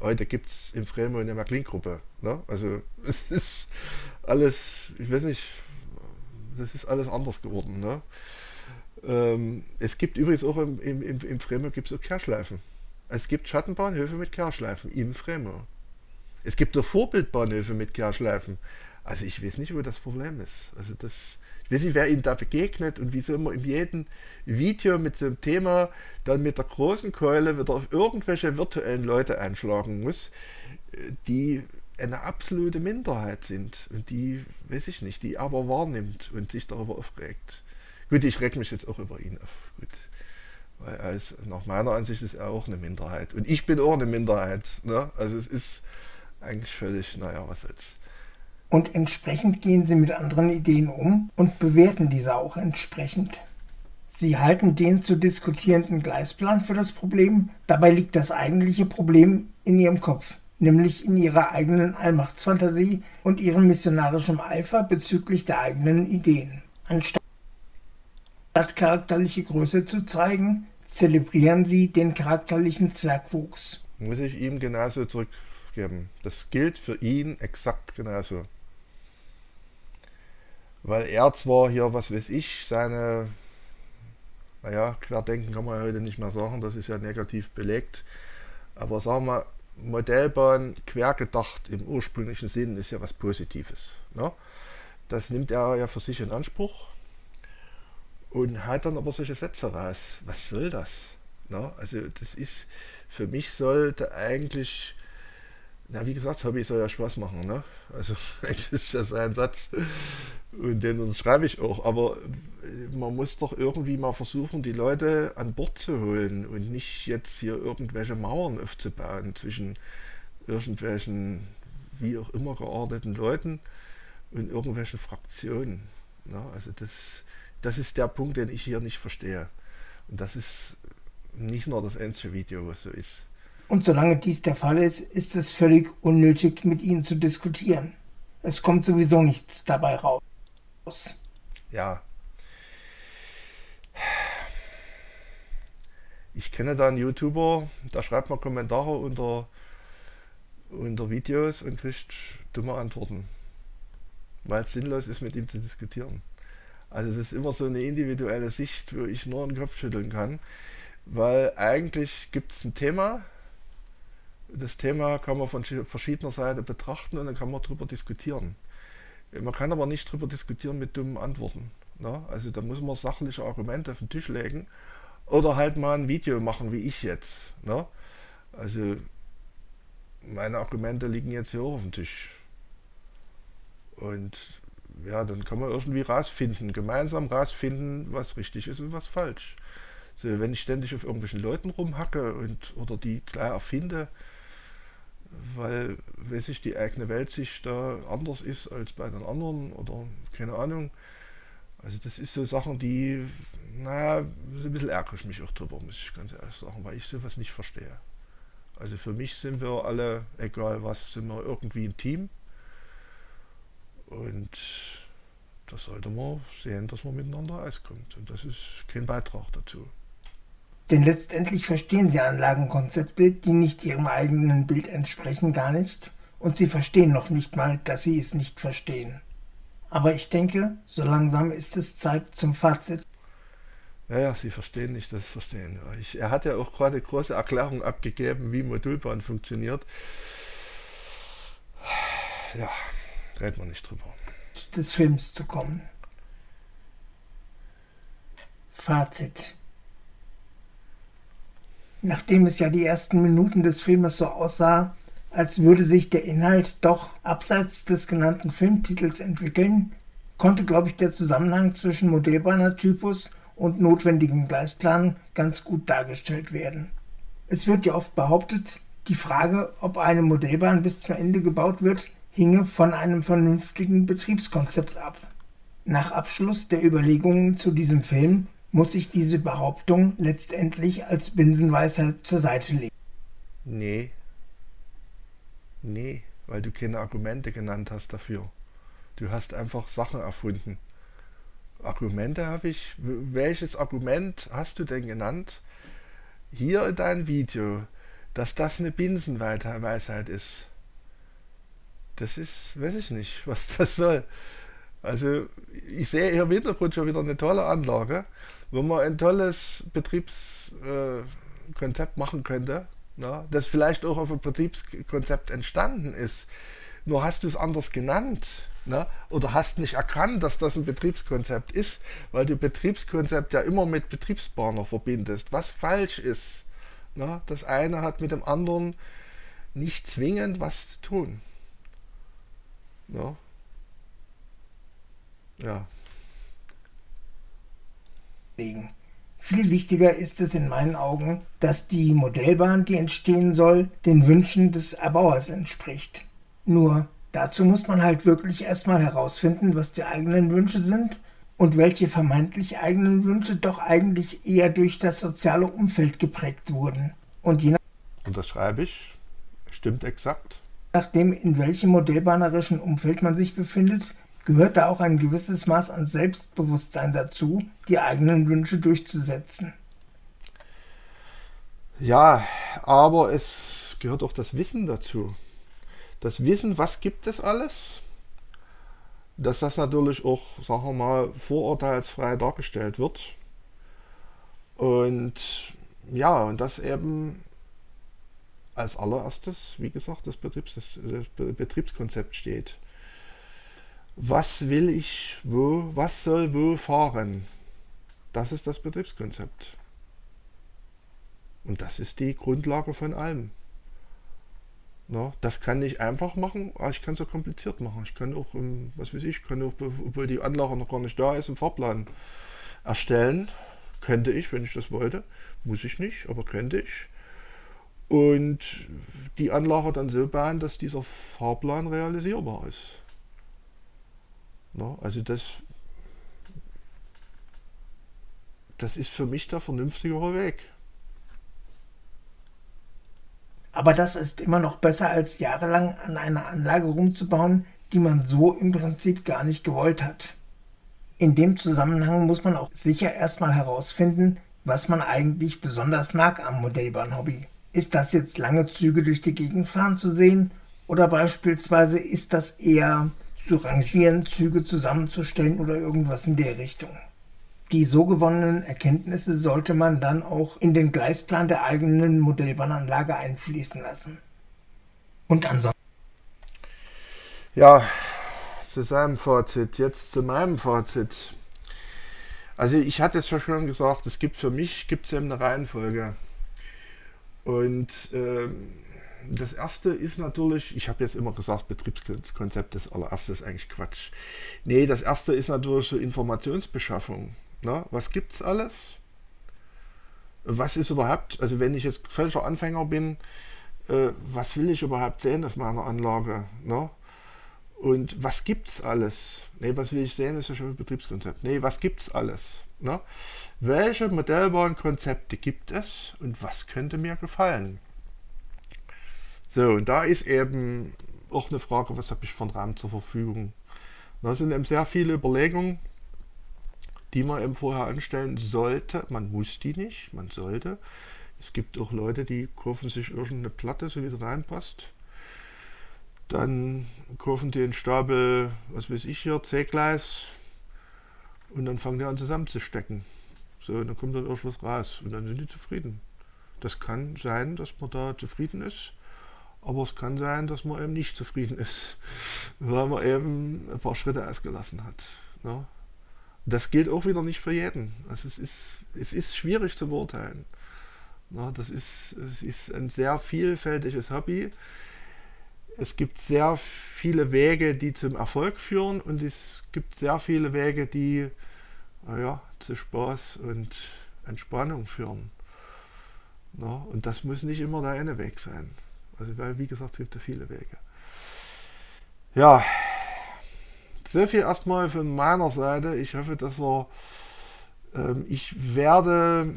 Speaker 1: Heute gibt es in Fremo eine Märklin-Gruppe. Ne? Also es ist alles, ich weiß nicht, das ist alles anders geworden. Ne? Ähm, es gibt übrigens auch im, im, im, im Fremo gibt es auch Kehrschleifen. Es gibt Schattenbahnhöfe mit Kehrschleifen im Fremo. Es gibt auch Vorbildbahnhöfe mit Kehrschleifen. Also ich weiß nicht, wo das Problem ist. Also das, weiß nicht, wer Ihnen da begegnet und wieso immer in jedem Video mit so einem Thema dann mit der großen Keule wieder auf irgendwelche virtuellen Leute einschlagen muss, die eine absolute Minderheit sind und die, weiß ich nicht, die aber wahrnimmt und sich darüber aufregt. Gut, ich reg mich jetzt auch über ihn auf. Gut. Weil als, nach meiner Ansicht ist er auch eine Minderheit. Und ich bin auch eine Minderheit. Ne? Also es ist eigentlich völlig, naja, was soll's
Speaker 2: und entsprechend gehen sie mit anderen Ideen um und bewerten diese auch entsprechend. Sie halten den zu diskutierenden Gleisplan für das Problem, dabei liegt das eigentliche Problem in ihrem Kopf, nämlich in ihrer eigenen Allmachtsfantasie und ihrem missionarischen Eifer bezüglich der eigenen Ideen. Anstatt charakterliche Größe zu zeigen, zelebrieren sie den charakterlichen Zwergwuchs.
Speaker 1: Muss ich ihm genauso zurückgeben. Das gilt für ihn exakt genauso weil er zwar hier, was weiß ich, seine, naja, Querdenken kann man heute nicht mehr sagen, das ist ja negativ belegt, aber sagen wir, Modellbahn quergedacht im ursprünglichen Sinn ist ja was Positives. Ne? Das nimmt er ja für sich in Anspruch und hat dann aber solche Sätze raus. Was soll das? Ne? Also das ist, für mich sollte eigentlich na, wie gesagt, das Hobby soll ja Spaß machen, ne? Also, das ist ja sein Satz. Und den schreibe ich auch. Aber äh, man muss doch irgendwie mal versuchen, die Leute an Bord zu holen und nicht jetzt hier irgendwelche Mauern aufzubauen zwischen irgendwelchen, wie auch immer geordneten Leuten und irgendwelchen Fraktionen. Ne? Also, das, das ist der Punkt, den ich hier nicht verstehe. Und das ist nicht nur das einzige Video, was so ist.
Speaker 2: Und solange dies der Fall ist, ist es völlig unnötig, mit ihnen zu diskutieren. Es kommt sowieso nichts dabei raus.
Speaker 1: Ja. Ich kenne da einen YouTuber, der schreibt mal Kommentare unter, unter Videos und kriegt dumme Antworten. Weil es sinnlos ist, mit ihm zu diskutieren. Also es ist immer so eine individuelle Sicht, wo ich nur den Kopf schütteln kann. Weil eigentlich gibt es ein Thema, das Thema kann man von verschiedener Seite betrachten und dann kann man darüber diskutieren. Man kann aber nicht darüber diskutieren mit dummen Antworten. Ne? Also da muss man sachliche Argumente auf den Tisch legen oder halt mal ein Video machen, wie ich jetzt. Ne? Also meine Argumente liegen jetzt hier auf dem Tisch. Und ja, dann kann man irgendwie rausfinden, gemeinsam rausfinden, was richtig ist und was falsch. So, wenn ich ständig auf irgendwelchen Leuten rumhacke und oder die klar erfinde, weil, weiß ich, die eigene Weltsicht da anders ist als bei den anderen oder keine Ahnung. Also das ist so Sachen, die, naja, so ein bisschen ärgere ich mich auch drüber, muss ich ganz ehrlich sagen, weil ich sowas nicht verstehe. Also für mich sind wir alle, egal was, sind wir irgendwie ein Team. Und da sollte man sehen, dass man miteinander auskommt. Und das ist kein Beitrag dazu.
Speaker 2: Denn letztendlich verstehen sie Anlagenkonzepte, die nicht ihrem eigenen Bild entsprechen, gar nicht. Und sie verstehen noch nicht mal, dass sie es nicht verstehen. Aber ich denke, so langsam ist es Zeit zum Fazit.
Speaker 1: Ja, ja, Sie verstehen nicht das Verstehen. Ich, er hat ja auch gerade große Erklärungen abgegeben, wie Modulbahn funktioniert. Ja, reden wir nicht drüber.
Speaker 2: Des Films zu kommen. Fazit. Nachdem es ja die ersten Minuten des Filmes so aussah, als würde sich der Inhalt doch abseits des genannten Filmtitels entwickeln, konnte, glaube ich, der Zusammenhang zwischen Modellbahner-Typus und notwendigem Gleisplan ganz gut dargestellt werden. Es wird ja oft behauptet, die Frage, ob eine Modellbahn bis zum Ende gebaut wird, hinge von einem vernünftigen Betriebskonzept ab. Nach Abschluss der Überlegungen zu diesem Film muss ich diese Behauptung letztendlich als Binsenweisheit zur Seite legen.
Speaker 1: Nee. Nee, weil du keine Argumente genannt hast dafür. Du hast einfach Sachen erfunden. Argumente habe ich. Welches Argument hast du denn genannt? Hier in deinem Video, dass das eine Binsenweisheit ist. Das ist, weiß ich nicht, was das soll. Also ich sehe hier im Hintergrund schon wieder eine tolle Anlage wo man ein tolles Betriebskonzept machen könnte, na, das vielleicht auch auf ein Betriebskonzept entstanden ist. Nur hast du es anders genannt na, oder hast nicht erkannt, dass das ein Betriebskonzept ist, weil du Betriebskonzept ja immer mit Betriebsbahner verbindest, was falsch ist. Na, das eine hat mit dem anderen nicht zwingend was zu tun. Ja. Ja.
Speaker 2: Viel wichtiger ist es in meinen Augen, dass die Modellbahn, die entstehen soll, den Wünschen des Erbauers entspricht. Nur dazu muss man halt wirklich erstmal herausfinden, was die eigenen Wünsche sind und welche vermeintlich eigenen Wünsche doch eigentlich eher durch das soziale Umfeld geprägt wurden. Und je nach
Speaker 1: und das schreibe ich. Stimmt exakt.
Speaker 2: Nachdem in welchem modellbahnerischen Umfeld man sich befindet, gehört da auch ein gewisses Maß an Selbstbewusstsein dazu, die eigenen Wünsche durchzusetzen.
Speaker 1: Ja, aber es gehört auch das Wissen dazu. Das Wissen, was gibt es alles? Dass das natürlich auch, sagen wir mal, vorurteilsfrei dargestellt wird. Und ja, und das eben als allererstes, wie gesagt, das, Betriebs, das Betriebskonzept steht was will ich wo, was soll wo fahren. Das ist das Betriebskonzept. Und das ist die Grundlage von allem. Na, das kann ich einfach machen, aber ich kann es auch kompliziert machen. Ich kann auch, was weiß ich, kann auch, obwohl die Anlage noch gar nicht da ist, einen Fahrplan erstellen. Könnte ich, wenn ich das wollte. Muss ich nicht, aber könnte ich. Und die Anlage dann so bauen, dass dieser Fahrplan realisierbar ist. No, also das, das ist für mich der vernünftigere Weg.
Speaker 2: Aber das ist immer noch besser, als jahrelang an einer Anlage rumzubauen, die man so im Prinzip gar nicht gewollt hat. In dem Zusammenhang muss man auch sicher erstmal herausfinden, was man eigentlich besonders mag am Modellbahnhobby. Ist das jetzt lange Züge durch die Gegend fahren zu sehen? Oder beispielsweise ist das eher zu rangieren, Züge zusammenzustellen oder irgendwas in der Richtung. Die so gewonnenen Erkenntnisse sollte man dann auch in den Gleisplan der eigenen Modellbahnanlage einfließen lassen. Und ansonsten.
Speaker 1: Ja, zu seinem Fazit. Jetzt zu meinem Fazit. Also ich hatte es schon gesagt, es gibt für mich gibt's eben eine Reihenfolge. Und ähm, das erste ist natürlich, ich habe jetzt immer gesagt, Betriebskonzept ist eigentlich Quatsch. Nee, das erste ist natürlich so Informationsbeschaffung. Na, was es alles? Was ist überhaupt, also wenn ich jetzt völliger Anfänger bin, äh, was will ich überhaupt sehen auf meiner Anlage? Na? Und was gibt es alles? Nee, was will ich sehen, ist ja schon ein Betriebskonzept. Nee, was gibt es alles? Na? Welche Modellbahnkonzepte gibt es und was könnte mir gefallen? So, und da ist eben auch eine Frage, was habe ich von Raum zur Verfügung. Da sind eben sehr viele Überlegungen, die man eben vorher anstellen sollte. Man muss die nicht, man sollte. Es gibt auch Leute, die kaufen sich irgendeine Platte, so wie sie reinpasst. Dann kaufen die einen Stapel, was weiß ich hier, C-Gleis und dann fangen die an zusammenzustecken. So, dann kommt dann irgendwas raus und dann sind die zufrieden. Das kann sein, dass man da zufrieden ist, aber es kann sein, dass man eben nicht zufrieden ist, weil man eben ein paar Schritte ausgelassen hat. Ne? Das gilt auch wieder nicht für jeden. Also es ist, es ist schwierig zu beurteilen. Ne? Das ist, es ist ein sehr vielfältiges Hobby. Es gibt sehr viele Wege, die zum Erfolg führen und es gibt sehr viele Wege, die ja, zu Spaß und Entspannung führen. Na, und das muss nicht immer der eine Weg sein. Also, weil, wie gesagt, es gibt ja viele Wege. Ja, so viel erstmal von meiner Seite. Ich hoffe, dass wir. Ähm, ich werde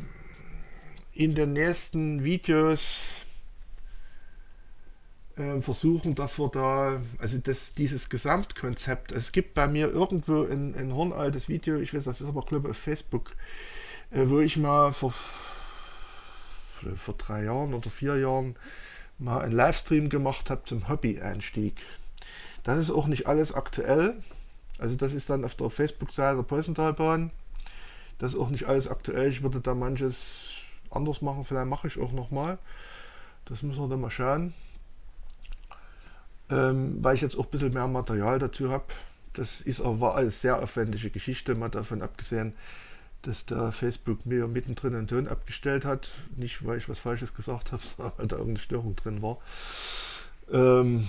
Speaker 1: in den nächsten Videos äh, versuchen, dass wir da, also das, dieses Gesamtkonzept, es gibt bei mir irgendwo ein, ein hornaltes Video, ich weiß, das ist aber glaube ich auf Facebook, äh, wo ich mal vor, vor drei Jahren oder vier Jahren mal einen Livestream gemacht habe zum Hobby-Einstieg. Das ist auch nicht alles aktuell, also das ist dann auf der Facebook-Seite der Preußentalbahn. Das ist auch nicht alles aktuell, ich würde da manches anders machen, vielleicht mache ich auch nochmal. Das müssen wir dann mal schauen ähm, weil ich jetzt auch ein bisschen mehr Material dazu habe. Das ist aber war alles sehr aufwendige Geschichte, mal davon abgesehen, dass da Facebook mir mittendrin einen Ton abgestellt hat. Nicht, weil ich was Falsches gesagt habe, sondern weil da irgendeine Störung drin war. Ähm,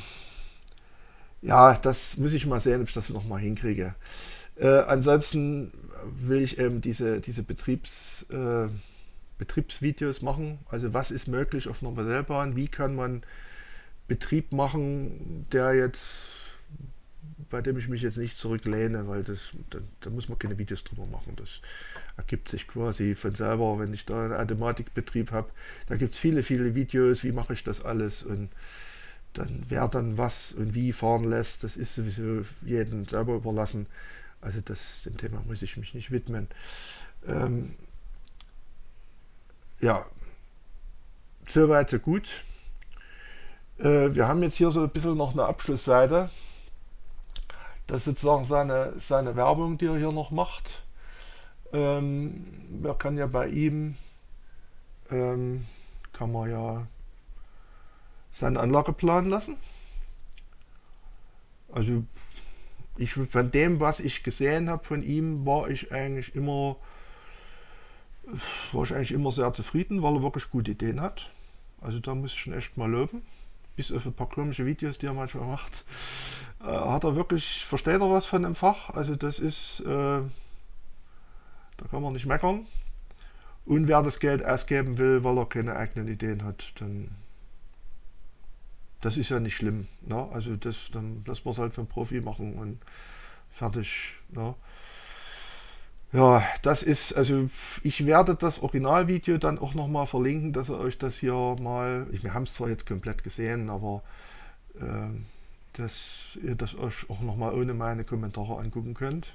Speaker 1: ja, das muss ich mal sehen, ob ich das nochmal hinkriege. Äh, ansonsten will ich eben diese, diese Betriebs, äh, Betriebsvideos machen. Also was ist möglich auf einer Modellbahn? Wie kann man Betrieb machen, der jetzt, bei dem ich mich jetzt nicht zurücklehne, weil das, da, da muss man keine Videos drüber machen. Das ergibt sich quasi von selber, wenn ich da einen Automatikbetrieb habe. Da gibt es viele, viele Videos, wie mache ich das alles und dann wer dann was und wie fahren lässt, das ist sowieso jedem selber überlassen. Also das, dem Thema muss ich mich nicht widmen. Ähm, ja, soweit so gut. Äh, wir haben jetzt hier so ein bisschen noch eine Abschlussseite. Das ist sozusagen seine, seine Werbung, die er hier noch macht. Ähm, man kann ja bei ihm, ähm, kann man ja seinen Anlageplan lassen. Also ich, von dem, was ich gesehen habe von ihm, war ich eigentlich immer, war ich eigentlich immer sehr zufrieden, weil er wirklich gute Ideen hat. Also da muss ich schon echt mal loben bis auf ein paar komische Videos, die er manchmal macht, äh, hat er wirklich, versteht er was von dem Fach. Also das ist, äh, da kann man nicht meckern. Und wer das Geld ausgeben will, weil er keine eigenen Ideen hat, dann das ist ja nicht schlimm. Ne? Also das, dann lassen wir es halt für einen Profi machen und fertig. Ne? Ja, das ist, also ich werde das Originalvideo dann auch nochmal verlinken, dass ihr euch das hier mal, wir haben es zwar jetzt komplett gesehen, aber äh, dass ihr das euch auch nochmal ohne meine Kommentare angucken könnt.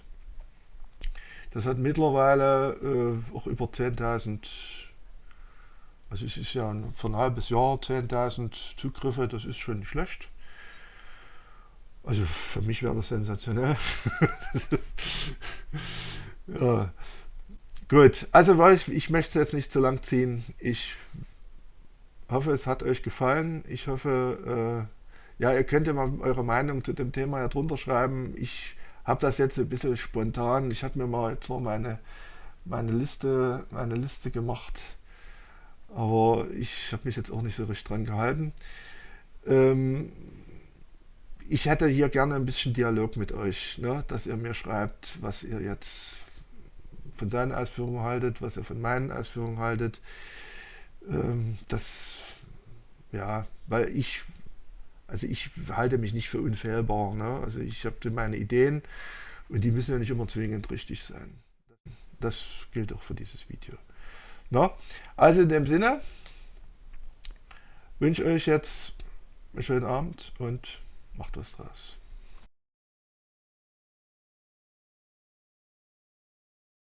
Speaker 1: Das hat mittlerweile äh, auch über 10.000, also es ist ja für ein halbes Jahr 10.000 Zugriffe, das ist schon schlecht. Also für mich wäre das sensationell. Ja. Gut, also ich, ich möchte es jetzt nicht zu lang ziehen. Ich hoffe, es hat euch gefallen. Ich hoffe, äh, ja, ihr könnt ja mal eure Meinung zu dem Thema ja drunter schreiben. Ich habe das jetzt ein bisschen spontan. Ich habe mir mal jetzt meine, meine, Liste, meine Liste gemacht. Aber ich habe mich jetzt auch nicht so richtig dran gehalten. Ähm, ich hätte hier gerne ein bisschen Dialog mit euch, ne? dass ihr mir schreibt, was ihr jetzt von seinen Ausführungen haltet, was er von meinen Ausführungen haltet. Ähm, das, ja, weil ich, also ich halte mich nicht für unfehlbar. Ne? Also ich habe meine Ideen und die müssen ja nicht immer zwingend richtig sein. Das gilt auch für dieses Video. Na? Also in dem Sinne wünsche ich euch jetzt einen schönen Abend und macht was draus.